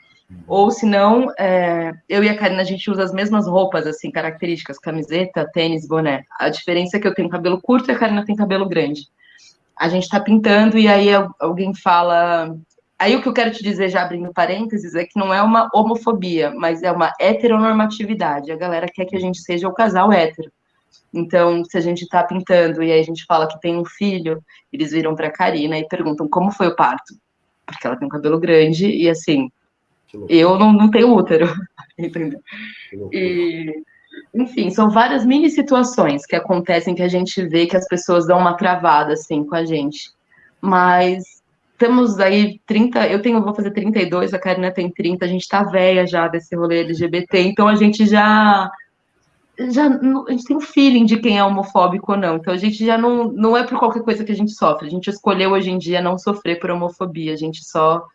Ou se não, é, eu e a Karina, a gente usa as mesmas roupas, assim, características, camiseta, tênis, boné. A diferença é que eu tenho cabelo curto e a Karina tem cabelo grande. A gente tá pintando e aí alguém fala... Aí o que eu quero te dizer, já abrindo parênteses, é que não é uma homofobia, mas é uma heteronormatividade. A galera quer que a gente seja o casal hétero. Então, se a gente está pintando e aí a gente fala que tem um filho, eles viram para a Karina e perguntam como foi o parto. Porque ela tem um cabelo grande e assim, eu não, não tenho útero, [LAUGHS] entendeu? E, enfim, são várias mini situações que acontecem que a gente vê que as pessoas dão uma travada assim com a gente. Mas temos aí 30, eu tenho, vou fazer 32, a Karina tem 30, a gente tá velha já desse rolê LGBT, então a gente já já a gente tem um feeling de quem é homofóbico ou não. Então a gente já não, não é por qualquer coisa que a gente sofre. A gente escolheu hoje em dia não sofrer por homofobia. A gente só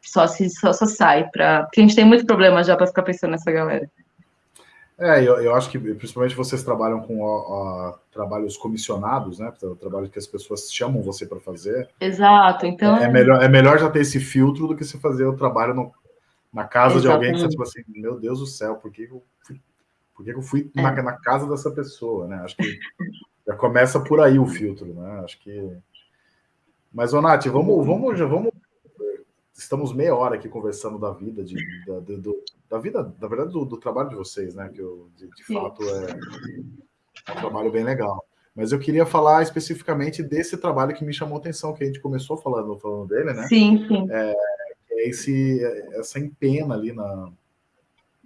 só se só, só sai para porque a gente tem muito problema já para ficar pensando nessa galera. É, eu, eu acho que principalmente vocês trabalham com ó, ó, trabalhos comissionados, né? O trabalho que as pessoas chamam você para fazer. Exato, então. É, é, melhor, é melhor já ter esse filtro do que se fazer o trabalho no, na casa Exatamente. de alguém que você tipo assim, meu Deus do céu, por que eu por que eu fui é. na, na, casa dessa pessoa, né? Acho que já começa por aí o filtro, né? Acho que. Mas, ô Nath, vamos, vamos, já vamos estamos meia hora aqui conversando da vida, de, da, do, da vida, na verdade, do, do, trabalho de vocês, né? Que eu, de, de fato é, é, um trabalho bem legal. Mas eu queria falar especificamente desse trabalho que me chamou a atenção, que a gente começou falando, falando dele, né? Sim, sim. É, é esse, essa empena ali na,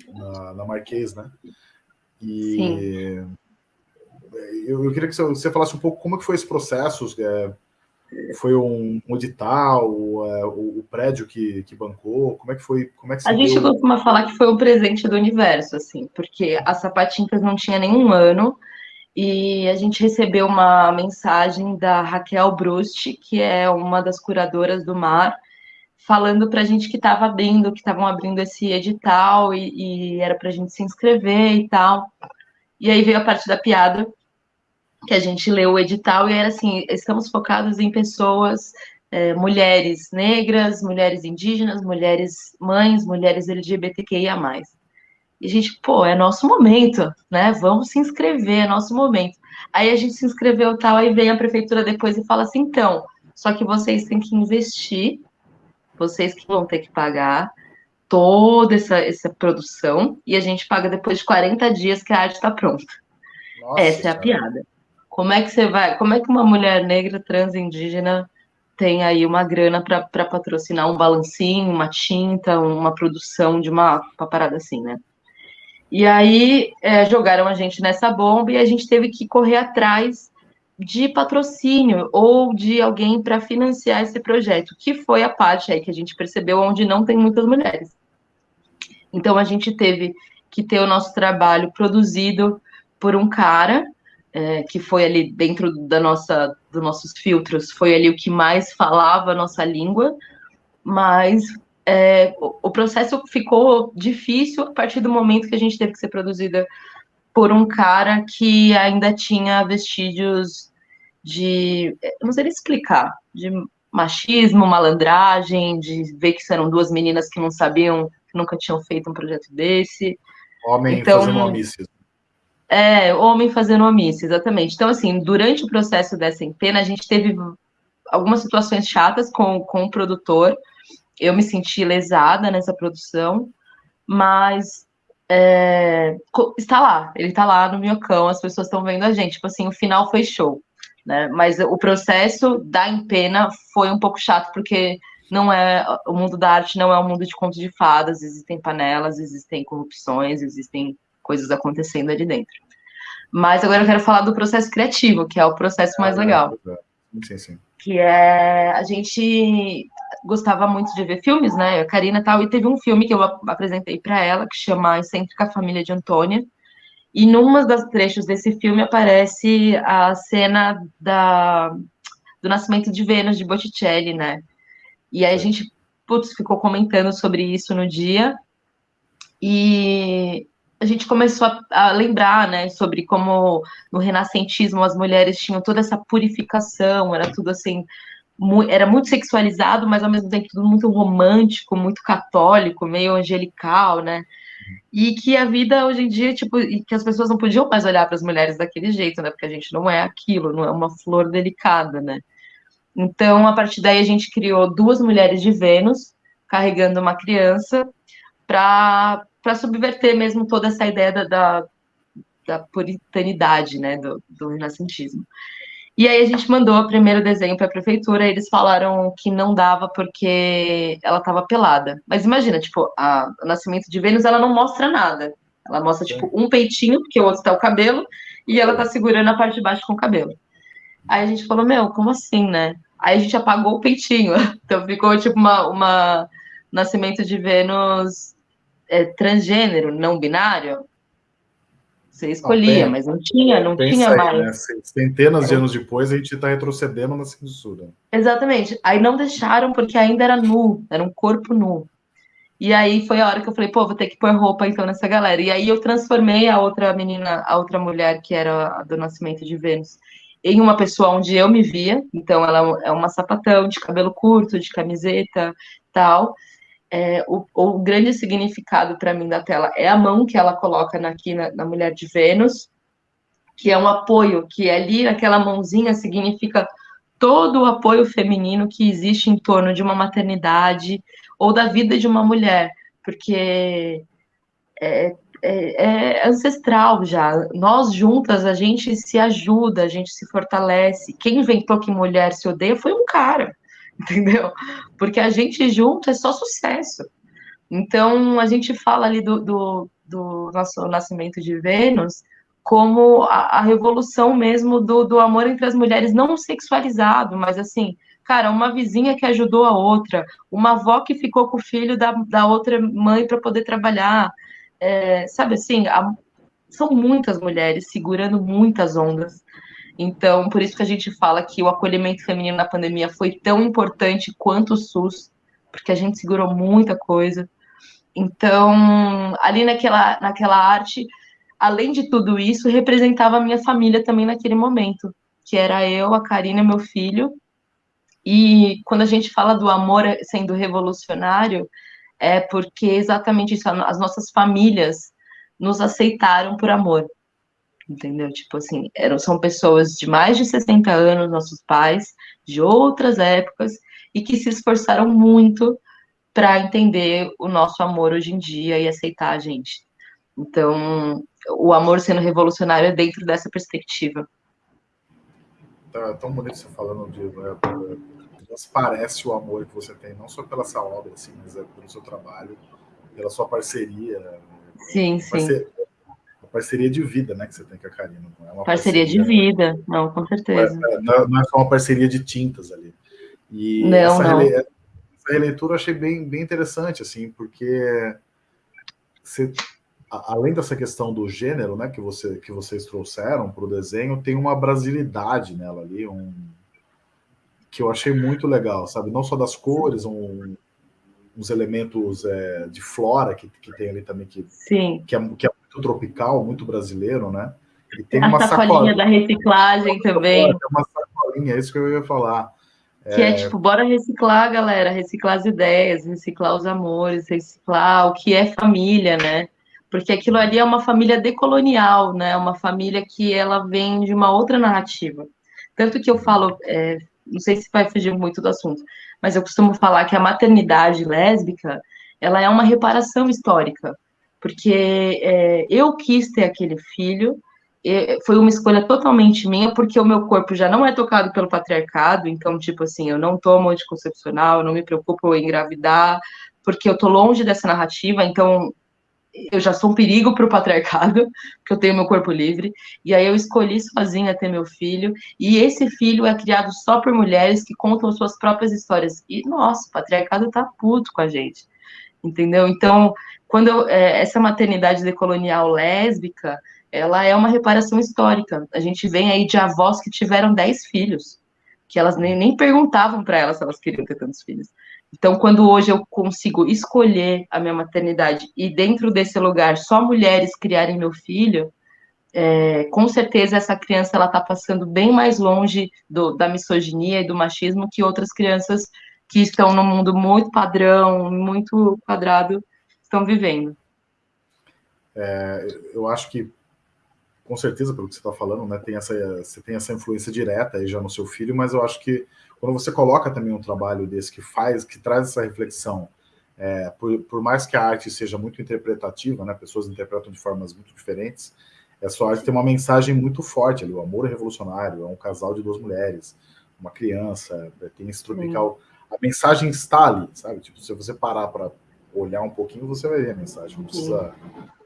na, na Marquês, né? E sim. Eu, eu queria que você falasse um pouco como que foi esse processo, é, foi um, um edital, o, é, o, o, prédio que, que bancou? Como é que foi? Como é que a gente deu? costuma falar que foi um presente do universo, assim, porque a Sapatintas não tinha nenhum ano e a gente recebeu uma mensagem da Raquel Brust, que é uma das curadoras do mar, falando para a gente que estava abrindo, que estavam abrindo esse edital e, e era para a gente se inscrever e tal. E aí veio a parte da piada, que a gente leu o edital e era assim: estamos focados em pessoas, é, mulheres negras, mulheres indígenas, mulheres mães, mulheres LGBTQIA. E a gente, pô, é nosso momento, né? Vamos se inscrever, é nosso momento. Aí a gente se inscreveu tal, aí vem a prefeitura depois e fala assim: então, só que vocês têm que investir, vocês que vão ter que pagar toda essa, essa produção, e a gente paga depois de 40 dias que a arte está pronta. Nossa, Essa é a piada. Como é que você vai, como é que uma mulher negra trans indígena tem aí uma grana para patrocinar um balancinho, uma tinta, uma produção de uma, uma parada assim, né? E aí é, jogaram a gente nessa bomba e a gente teve que correr atrás de patrocínio ou de alguém para financiar esse projeto, que foi a parte aí que a gente percebeu onde não tem muitas mulheres. Então a gente teve que ter o nosso trabalho produzido por um cara é, que foi ali dentro da nossa, dos nossos filtros, foi ali o que mais falava a nossa língua, mas é, o, o, processo ficou difícil a partir do momento que a gente teve que ser produzida por um cara que ainda tinha vestígios de, não sei explicar, de machismo, malandragem, de ver que eram duas meninas que não sabiam, que nunca tinham feito um projeto desse. Homem então, fazendo homicídio. É, homem fazendo omissa, exatamente. Então, assim, durante o processo dessa empena, a gente teve algumas situações chatas com, com o produtor. Eu me senti lesada nessa produção, mas é, está lá, ele está lá no Minhocão, as pessoas estão vendo a gente. Tipo assim, o final foi show, né? Mas o processo da empena foi um pouco chato, porque não é o mundo da arte não é um mundo de contos de fadas, existem panelas, existem corrupções, existem coisas acontecendo ali dentro. Mas agora eu quero falar do processo criativo, que é o processo mais ah, legal. É, sim, sim. Que é a gente gostava muito de ver filmes, né? A Karina e tal, e teve um filme que eu apresentei para ela que chama Excêntrica Família de Antônia. E numa das trechos desse filme aparece a cena da, do nascimento de Vênus de Botticelli, né? E aí a gente, putz, ficou comentando sobre isso no dia. E a gente começou a, a, lembrar, né, sobre como no renascentismo as mulheres tinham toda essa purificação, era tudo assim, mu era muito sexualizado, mas ao mesmo tempo tudo muito romântico, muito católico, meio angelical, né? E que a vida hoje em dia, tipo, e que as pessoas não podiam mais olhar para as mulheres daquele jeito, né? Porque a gente não é aquilo, não é uma flor delicada, né? Então, a partir daí, a gente criou duas mulheres de Vênus carregando uma criança para subverter mesmo toda essa ideia da, da, da puritanidade, né, do, do renascentismo. E aí a gente mandou o primeiro desenho para a prefeitura, e eles falaram que não dava porque ela estava pelada. Mas imagina, tipo, a, o nascimento de Vênus, ela não mostra nada. Ela mostra, tipo, um peitinho, porque o outro está o cabelo, e ela está segurando a parte de baixo com o cabelo. Aí a gente falou, meu, como assim, né? Aí a gente apagou o peitinho. [LAUGHS] Então ficou, tipo, uma, uma nascimento de Vênus é, transgênero, não binário, Você escolhia, mas não tinha, não tinha aí, mais. Né? Centenas de anos depois, a gente está retrocedendo na censura. Exatamente. Aí não deixaram porque ainda era nu, era um corpo nu. E aí foi a hora que eu falei, pô, vou ter que pôr roupa então nessa galera. E aí eu transformei a outra menina, a outra mulher que era a do nascimento de Vênus, em uma pessoa onde eu me via. Então ela é uma sapatão de cabelo curto, de camiseta, tal é, o, o, grande significado para mim da tela é a mão que ela coloca aqui na, na, mulher de Vênus, que é um apoio, que ali naquela mãozinha significa todo o apoio feminino que existe em torno de uma maternidade ou da vida de uma mulher, porque é, é, é ancestral já. Nós juntas a gente se ajuda, a gente se fortalece. Quem inventou que mulher se odeia foi um cara [LAUGHS] entendeu? Porque a gente junto é só sucesso. Então, a gente fala ali do, do, do nosso nascimento de Vênus como a, a revolução mesmo do, do amor entre as mulheres, não sexualizado, mas assim, cara, uma vizinha que ajudou a outra, uma avó que ficou com o filho da, da outra mãe para poder trabalhar, é, sabe assim, a, são muitas mulheres segurando muitas ondas. Então, por isso que a gente fala que o acolhimento feminino na pandemia foi tão importante quanto o SUS, porque a gente segurou muita coisa. Então, ali naquela, naquela arte, além de tudo isso, representava a minha família também naquele momento, que era eu, a Karina meu filho. E quando a gente fala do amor sendo revolucionário, é porque exatamente isso, as nossas famílias nos aceitaram por amor entendeu? Tipo assim, eram, são pessoas de mais de 60 anos, nossos pais, de outras épocas, e que se esforçaram muito para entender o nosso amor hoje em dia e aceitar a gente. Então, o amor sendo revolucionário é dentro dessa perspectiva. Tá tão bonito você falando de. Né, parece o amor que você tem, não só pela sua obra, assim, mas é pelo seu trabalho, pela sua parceria. Sim, sim parceria de vida, né, que você tem com a Karina. Não é parceria, parceria de vida, não, com certeza. É, não, é só uma parceria de tintas ali. E não, essa, não. Rele... essa releitura eu achei bem, bem interessante, assim, porque você, além dessa questão do gênero, né, que, você, que vocês trouxeram para o desenho, tem uma brasilidade nela ali, um que eu achei muito legal, sabe? Não só das cores, um, uns elementos é, de flora que, que tem ali também que, Sim. que, é, que é muito tropical, muito brasileiro, né? E tem a uma sacolinha, sacolinha da reciclagem também. Tem uma sacolinha, é isso que eu ia falar. Que é... é tipo, bora reciclar, galera, reciclar as ideias, reciclar os amores, reciclar o que é família, né? Porque aquilo ali é uma família decolonial, né? Uma família que ela vem de uma outra narrativa. Tanto que eu falo, é, não sei se vai fugir muito do assunto, mas eu costumo falar que a maternidade lésbica, ela é uma reparação histórica porque é, eu quis ter aquele filho, foi uma escolha totalmente minha, porque o meu corpo já não é tocado pelo patriarcado, então, tipo assim, eu não tomo anticoncepcional, não me preocupo em engravidar, porque eu tô longe dessa narrativa, então eu já sou um perigo para o patriarcado, [LAUGHS] porque eu tenho meu corpo livre, e aí eu escolhi sozinha ter meu filho, e esse filho é criado só por mulheres que contam suas próprias histórias, e, nossa, o patriarcado tá puto com a gente, entendeu? Então, quando eu, é, essa maternidade decolonial lésbica, ela é uma reparação histórica. A gente vem aí de avós que tiveram dez filhos, que elas nem, nem perguntavam para elas se elas queriam ter tantos filhos. Então, quando hoje eu consigo escolher a minha maternidade e dentro desse lugar só mulheres criarem meu filho, é, com certeza essa criança ela está passando bem mais longe do, da misoginia e do machismo que outras crianças que estão no mundo muito padrão, muito quadrado, estão vivendo. É, eu acho que, com certeza, pelo que você está falando, né, tem essa, você tem essa influência direta aí já no seu filho, mas eu acho que quando você coloca também um trabalho desse que faz, que traz essa reflexão, é, por, por, mais que a arte seja muito interpretativa, né, pessoas interpretam de formas muito diferentes, essa arte tem uma mensagem muito forte ali, o amor é revolucionário, é um casal de duas mulheres, uma criança, tem esse tropical... A mensagem está ali, sabe? Tipo, se você parar para olhar um pouquinho, você vai ver a mensagem. Não precisa.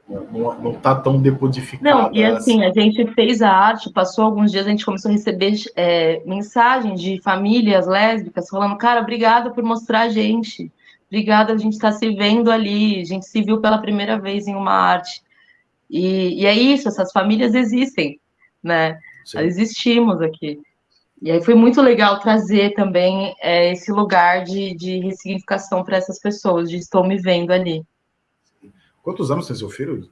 Não, não tá tão decodificada. Não, e assim, a gente fez a arte, passou alguns dias, a gente começou a receber é, mensagens de famílias lésbicas falando, cara, obrigada por mostrar a gente. Obrigada, a gente está se vendo ali, a gente se viu pela primeira vez em uma arte. E, e é isso, essas famílias existem, né? Sim. Existimos aqui. E aí foi muito legal trazer também é, esse lugar de, de ressignificação para essas pessoas, de estou me vendo ali. Quantos anos tem seu filho?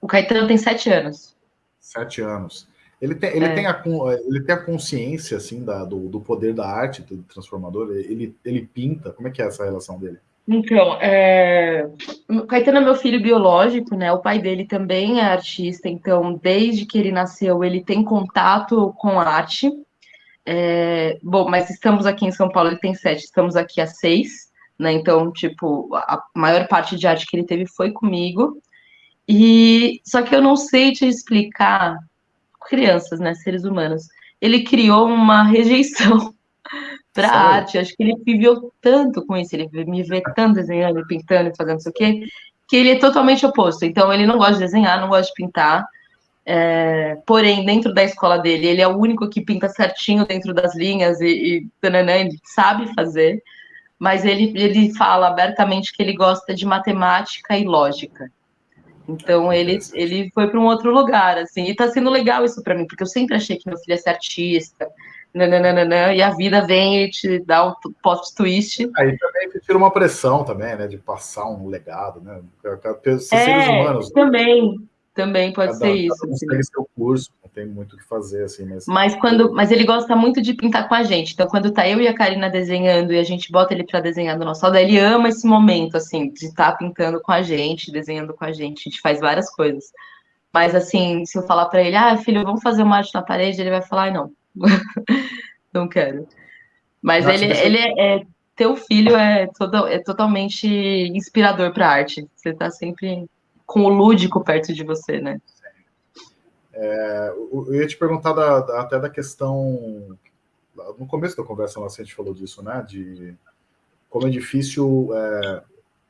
O Caetano tem sete anos. Sete anos. Ele tem, ele, é. tem, a, ele tem a consciência, assim, da, do, do poder da arte do transformador? Ele, ele pinta? Como é que é essa relação dele? Então, é... o Caetano é meu filho biológico, né? O pai dele também é artista, então, desde que ele nasceu, ele tem contato com arte. É... Bom, mas estamos aqui em São Paulo, ele tem sete, estamos aqui há seis, né? Então, tipo, a maior parte de arte que ele teve foi comigo. E só que eu não sei te explicar crianças, né, seres humanos. Ele criou uma rejeição [LAUGHS] para arte. Acho que ele viveu tanto com isso, ele me vê tanto desenhando, pintando, fazendo isso aqui, que ele é totalmente oposto. Então ele não gosta de desenhar, não gosta de pintar. É, porém, dentro da escola dele, ele é o único que pinta certinho dentro das linhas e, e ele sabe fazer, mas ele, ele fala abertamente que ele gosta de matemática e lógica. Então ele, ele foi para um outro lugar, assim, e tá sendo legal isso para mim, porque eu sempre achei que meu filho ia ser artista, nananana, e a vida vem e te dá um post twist. Aí também tira uma pressão também, né, de passar um legado, né, ser é, seres humanos. Também, também pode cada, ser isso. Cada um assim. seu curso, não tem muito o que fazer, assim, mas... Mas, quando, mas ele gosta muito de pintar com a gente, então quando tá eu e a Karina desenhando e a gente bota ele para desenhar no nosso lado, ele ama esse momento, assim, de estar tá pintando com a gente, desenhando com a gente, a gente faz várias coisas. Mas, assim, se eu falar para ele, ah, filho, vamos fazer uma arte na parede, ele vai falar, ah, não, [LAUGHS] não quero. Mas Nossa, ele, ele é, é, teu filho é, todo, é totalmente inspirador para arte. Você tá sempre com o lúdico perto de você, né? É, eu ia te perguntar da, da, até da questão. No começo da conversa nossa, a gente falou disso, né? De como é difícil. É,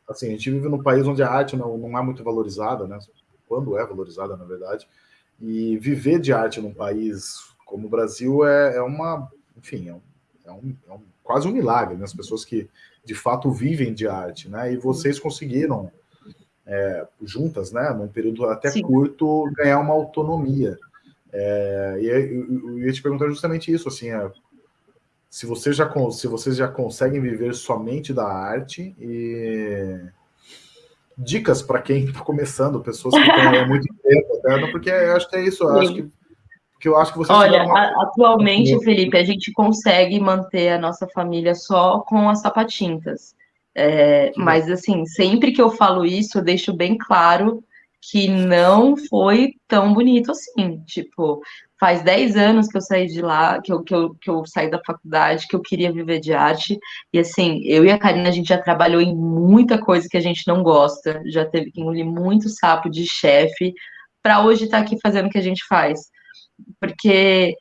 assim, a gente vive num país onde a arte não, não é muito valorizada, né? Quando é valorizada, na verdade. E viver de arte num país como o Brasil é, é uma. Enfim, é, um, é, um, é um, quase um milagre, né? As pessoas que de fato vivem de arte, né? E vocês conseguiram é, juntas, né, num período até Sim. curto, ganhar uma autonomia. É, e eu, ia te perguntar justamente isso, assim, é, se, você já, se vocês já conseguem viver somente da arte e dicas para quem está começando, pessoas que estão há muito tempo, até, porque eu acho que é isso, eu acho que, que eu acho que vocês Olha, uma... atualmente, Felipe, a gente consegue manter a nossa família só com as sapatintas. É, mas, assim, sempre que eu falo isso, eu deixo bem claro que não foi tão bonito assim. Tipo, faz 10 anos que eu saí de lá, que eu, que, eu, que eu saí da faculdade, que eu queria viver de arte. E, assim, eu e a Karina, a gente já trabalhou em muita coisa que a gente não gosta, já teve que engolir muito sapo de chefe, para hoje estar tá aqui fazendo o que a gente faz. Porque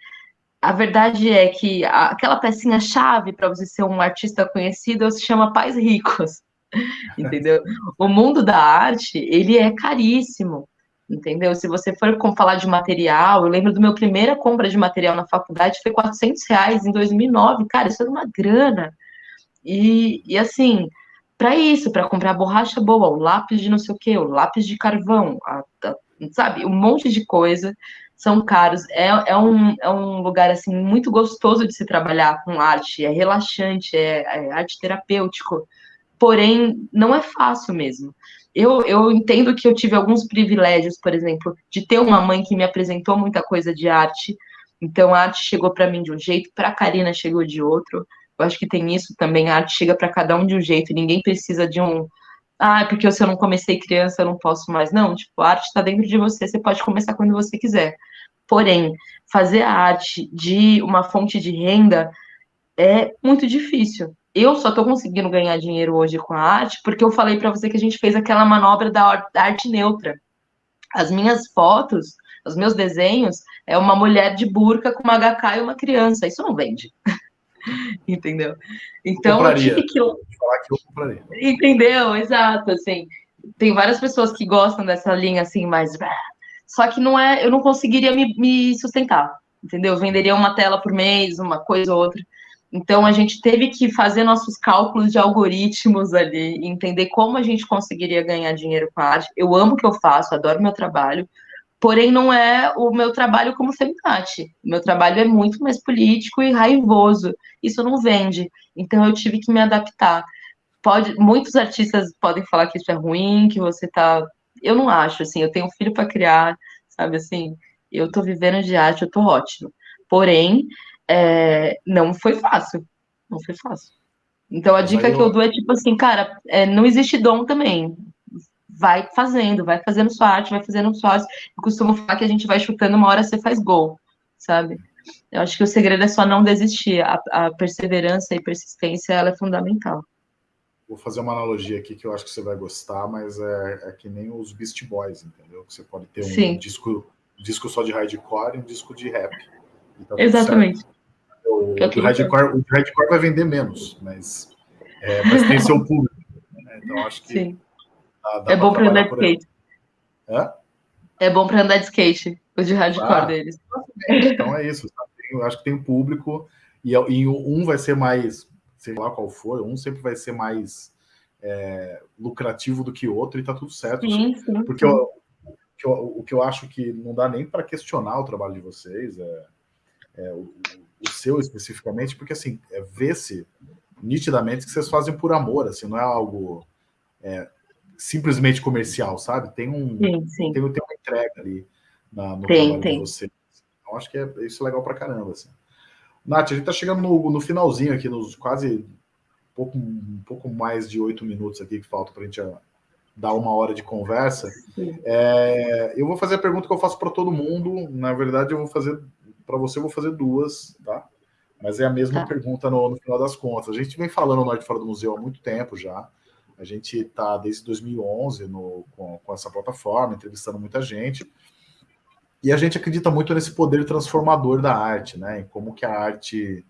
a verdade é que aquela pecinha chave para você ser um artista conhecido se chama Pais Ricos, [LAUGHS] entendeu? O mundo da arte, ele é caríssimo, entendeu? Se você for falar de material, eu lembro do meu primeira compra de material na faculdade, foi 400 reais em 2009, cara, isso era uma grana. E, e assim, para isso, para comprar borracha boa, o lápis de não sei o que, o lápis de carvão, a, a, sabe, um monte de coisa são caros. É, é, um, é um lugar assim muito gostoso de se trabalhar com arte, é relaxante, é, é arte terapêutico, porém não é fácil mesmo. Eu, eu entendo que eu tive alguns privilégios, por exemplo, de ter uma mãe que me apresentou muita coisa de arte. Então a arte chegou para mim de um jeito, para a Karina chegou de outro. Eu acho que tem isso também, a arte chega para cada um de um jeito, ninguém precisa de um ah, porque se eu não comecei criança, eu não posso mais. Não, tipo, a arte está dentro de você, você pode começar quando você quiser. Porém, fazer a arte de uma fonte de renda é muito difícil. Eu só estou conseguindo ganhar dinheiro hoje com a arte porque eu falei para você que a gente fez aquela manobra da arte neutra. As minhas fotos, os meus desenhos, é uma mulher de burca com uma HK e uma criança. Isso não vende. [LAUGHS] [LAUGHS] Entendeu? Então, eu, eu tive que. Falar que eu compraria. Entendeu? Exato, assim. Tem várias pessoas que gostam dessa linha assim, mais só que não é, eu não conseguiria me, me sustentar, entendeu? Eu venderia uma tela por mês, uma coisa ou outra. Então a gente teve que fazer nossos cálculos de algoritmos ali, entender como a gente conseguiria ganhar dinheiro com a arte. Eu amo o que eu faço, adoro meu trabalho, porém não é o meu trabalho como feminate. O meu trabalho é muito mais político e raivoso. Isso não vende. Então eu tive que me adaptar. Pode, muitos artistas podem falar que isso é ruim, que você tá. Eu não acho, assim, eu tenho um filho para criar, sabe assim, eu tô vivendo de arte, eu tô ótimo. Porém, é, não foi fácil. Não foi fácil. Então a dica eu... que eu dou é tipo assim, cara, é, não existe dom também vai fazendo, vai fazendo sua arte, vai fazendo sua arte. Eu costumo falar que a gente vai chutando, uma hora você faz gol, sabe? Eu acho que o segredo é só não desistir. A, a perseverança e persistência, ela é fundamental. Vou fazer uma analogia aqui que eu acho que você vai gostar, mas é, é que nem os Beast Boys, entendeu? Que você pode ter um Sim. disco, disco só de hardcore e um disco de rap. Tá Exatamente. O, o, de hardcore, o hardcore vai vender menos, mas, é, mas tem seu público. Né? Então acho que Sim. Dá, dá é bom para andar de skate. É? É bom para andar de skate, o de hardcore ah, deles. Então é isso. Eu acho que tem um público e, e um vai ser mais, sei lá qual for, um sempre vai ser mais é, lucrativo do que o outro e tá tudo certo. Sim, sim, porque sim. Eu, o, que eu, o que eu acho que não dá nem para questionar o trabalho de vocês, é, é o, o, seu especificamente, porque assim, é ver-se nitidamente que vocês fazem por amor, assim, não é algo é, simplesmente comercial, sabe? Tem um sim, sim. Tem, tem uma entrega ali na, no tem, trabalho tem. de você. Então acho que é isso é legal pra caramba, assim. Nath, a gente tá chegando no, no finalzinho aqui, nos quase um pouco, um pouco mais de oito minutos aqui que falta pra gente a, dar uma hora de conversa. É, eu vou fazer a pergunta que eu faço para todo mundo. Na verdade, eu vou fazer para você, eu vou fazer duas, tá? Mas é a mesma tá. pergunta no, no, final das contas. A gente vem falando no Arte Fora do Museu há muito tempo já. A gente está desde 2011 no, com, com essa plataforma, entrevistando muita gente. E a gente acredita muito nesse poder transformador da arte, né? Em como que a arte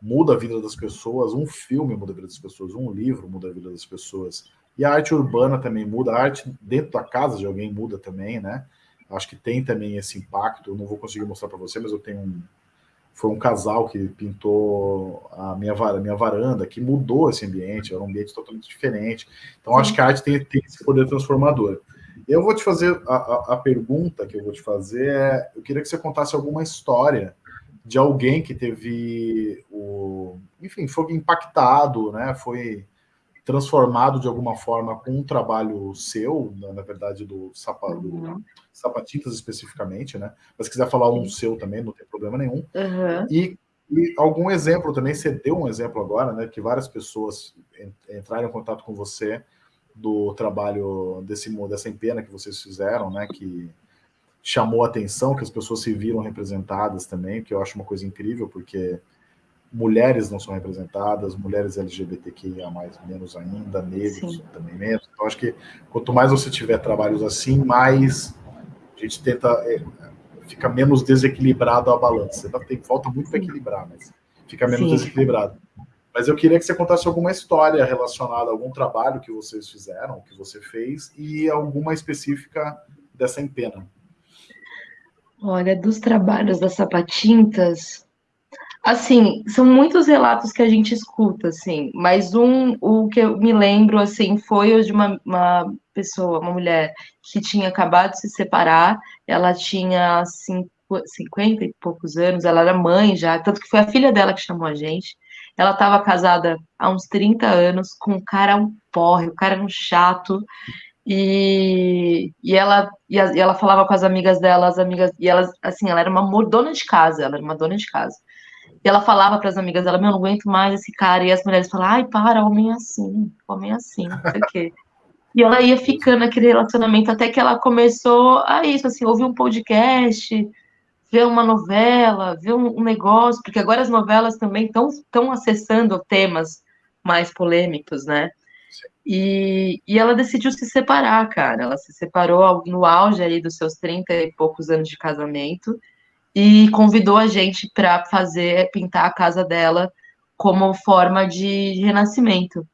muda a vida das pessoas, um filme muda a vida das pessoas, um livro muda a vida das pessoas. E a arte urbana também muda, a arte dentro da casa de alguém muda também, né? Acho que tem também esse impacto. Eu não vou conseguir mostrar para você, mas eu tenho um, foi um casal que pintou a minha, a minha varanda, que mudou esse ambiente, era um ambiente totalmente diferente. Então, acho que a arte tem, tem esse poder transformador. Eu vou te fazer, a, a, a, pergunta que eu vou te fazer é, eu queria que você contasse alguma história de alguém que teve, o, enfim, foi impactado, né, foi transformado de alguma forma com um trabalho seu, na, na verdade, do, sapa, uhum. do Sapatitas especificamente, né? Mas se quiser falar um seu também, não tem problema nenhum. Uhum. E, e, algum exemplo também, você deu um exemplo agora, né? Que várias pessoas entraram em contato com você do trabalho desse dessa empena que vocês fizeram, né? Que chamou a atenção, que as pessoas se viram representadas também, que eu acho uma coisa incrível, porque mulheres não são representadas, mulheres LGBTQIA mais menos ainda, negros Sim. também menos. Então acho que quanto mais você tiver trabalhos assim, mais a gente tenta é, fica menos desequilibrado a balança. Tem, falta muito para equilibrar, mas fica menos Sim. desequilibrado. Mas eu queria que você contasse alguma história relacionada a algum trabalho que vocês fizeram, que você fez, e alguma específica dessa empena. Olha, dos trabalhos das sapatintas, Assim, são muitos relatos que a gente escuta, assim, mas um, o que eu me lembro, assim, foi de uma, uma pessoa, uma mulher que tinha acabado de se separar, ela tinha cinco, 50 e poucos anos, ela era mãe já, tanto que foi a filha dela que chamou a gente. Ela estava casada há uns 30 anos com um cara um porre, o cara era um chato, e, e, ela, e, a, e ela falava com as amigas dela, as amigas, e elas, assim, ela era uma dona de casa, ela era uma dona de casa. E ela falava para as amigas dela, meu, não aguento mais esse cara. E as mulheres falavam, ai, para, homem é assim, homem é assim, não sei o quê. E ela ia ficando naquele relacionamento até que ela começou a isso, assim, ouvir um podcast, ver uma novela, ver um, um negócio, porque agora as novelas também estão acessando temas mais polêmicos, né? E, e ela decidiu se separar, cara. Ela se separou no auge aí dos seus 30 e poucos anos de casamento e convidou a gente para fazer pintar a casa dela como forma de renascimento.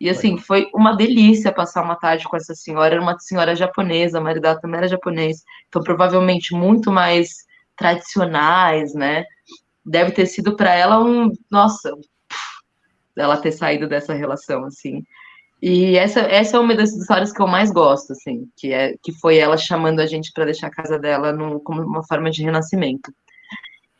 E assim, foi uma delícia passar uma tarde com essa senhora, era uma senhora japonesa, a marido dela também era japonês, então provavelmente muito mais tradicionais, né? Deve ter sido para ela um, nossa, ela ter saído dessa relação, assim. E essa, essa é uma das histórias que eu mais gosto, assim, que, é, que foi ela chamando a gente para deixar a casa dela no, como uma forma de renascimento.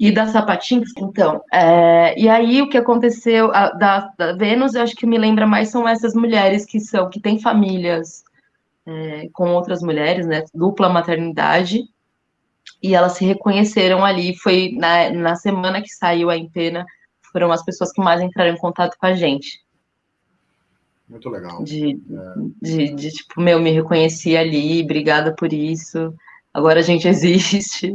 E da Sapatinhos, então, é, e aí o que aconteceu, a, da, da, Vênus, eu acho que me lembra mais são essas mulheres que são, que têm famílias é, com outras mulheres, né, dupla maternidade, e elas se reconheceram ali, foi na, na semana que saiu a Empena, foram as pessoas que mais entraram em contato com a gente. Muito legal. De, é. de, de, tipo, meu, me reconheci ali, obrigada por isso, agora a gente [LAUGHS] existe.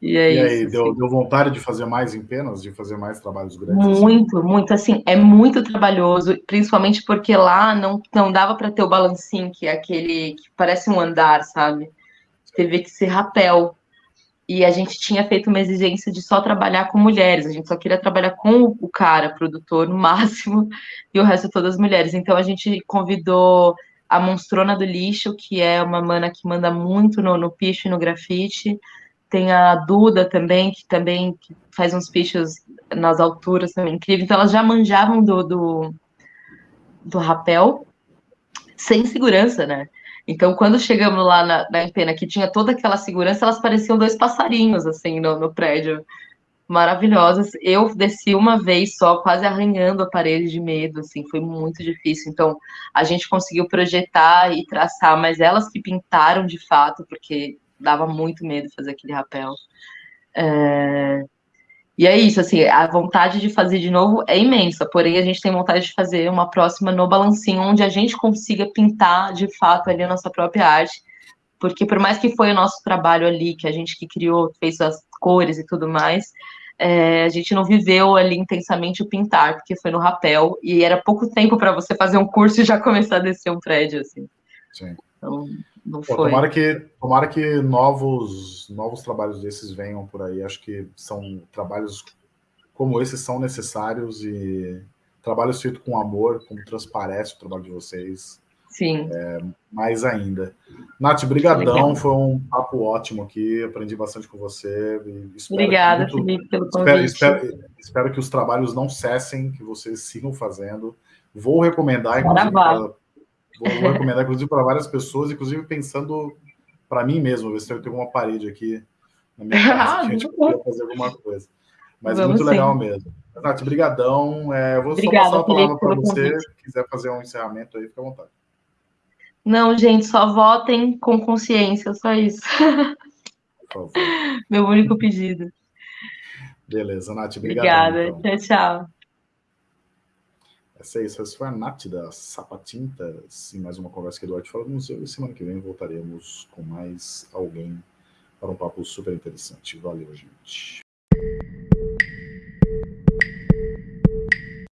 E, é e aí, isso, deu, assim. deu, vontade de fazer mais em penas, de fazer mais trabalhos grandes? Assim? Muito, assim? muito, assim, é muito trabalhoso, principalmente porque lá não, não dava para ter o balancinho, que é aquele que parece um andar, sabe? Teve que ser rapel. E a gente tinha feito uma exigência de só trabalhar com mulheres, a gente só queria trabalhar com o cara, produtor, no [LAUGHS] máximo, e o resto todas mulheres. Então a gente convidou a Monstrona do Lixo, que é uma mana que manda muito no, no picho e no grafite, tem a Duda também, que também faz uns pichos nas alturas também incrível. Então elas já manjavam do, do, do rapel sem segurança, né? Então, quando chegamos lá na, na Empena, que tinha toda aquela segurança, elas pareciam dois passarinhos, assim, no, no prédio. Maravilhosas. Eu desci uma vez só, quase arranhando a parede de medo, assim, foi muito difícil. Então, a gente conseguiu projetar e traçar, mas elas que pintaram de fato, porque dava muito medo fazer aquele rapel. É... E é isso, assim, a vontade de fazer de novo é imensa, porém a gente tem vontade de fazer uma próxima no balancinho, onde a gente consiga pintar de fato ali a nossa própria arte, porque por mais que foi o nosso trabalho ali, que a gente que criou, fez as cores e tudo mais, é, a gente não viveu ali intensamente o pintar, porque foi no rapel, e era pouco tempo para você fazer um curso e já começar a descer um prédio, assim. Sim. Então, não Pô, foi. Tomara que, tomara que novos, novos trabalhos desses venham por aí. Acho que são trabalhos como esses são necessários e trabalhos feitos com amor, como transparece o trabalho de vocês. Sim. É, mais ainda. Nath, brigadão, foi um papo ótimo aqui, aprendi bastante com você. Obrigada, muito, Felipe, pelo convite. Espero, espero, espero, que os trabalhos não cessem, que vocês sigam fazendo. Vou recomendar, inclusive, Vou, vou recomendar, inclusive, para várias pessoas, inclusive pensando para mim mesmo, ver se eu tenho uma parede aqui na minha [LAUGHS] casa, que a gente podia fazer alguma coisa. Mas Vamos muito sim. legal mesmo. Nath, brigadão. É, vou Obrigada, só passar a palavra para você, se quiser fazer um encerramento aí, fica à vontade. Não, gente, só votem com consciência, só isso. [LAUGHS] Meu único pedido. Beleza, Nath, obrigada. Obrigada, então. tchau, tchau. Essa é isso. Essa foi a Nath da Sapatintas, em mais uma conversa que Eduardo fala do museu. E semana que vem voltaremos com mais alguém para um papo super interessante. Valeu, gente.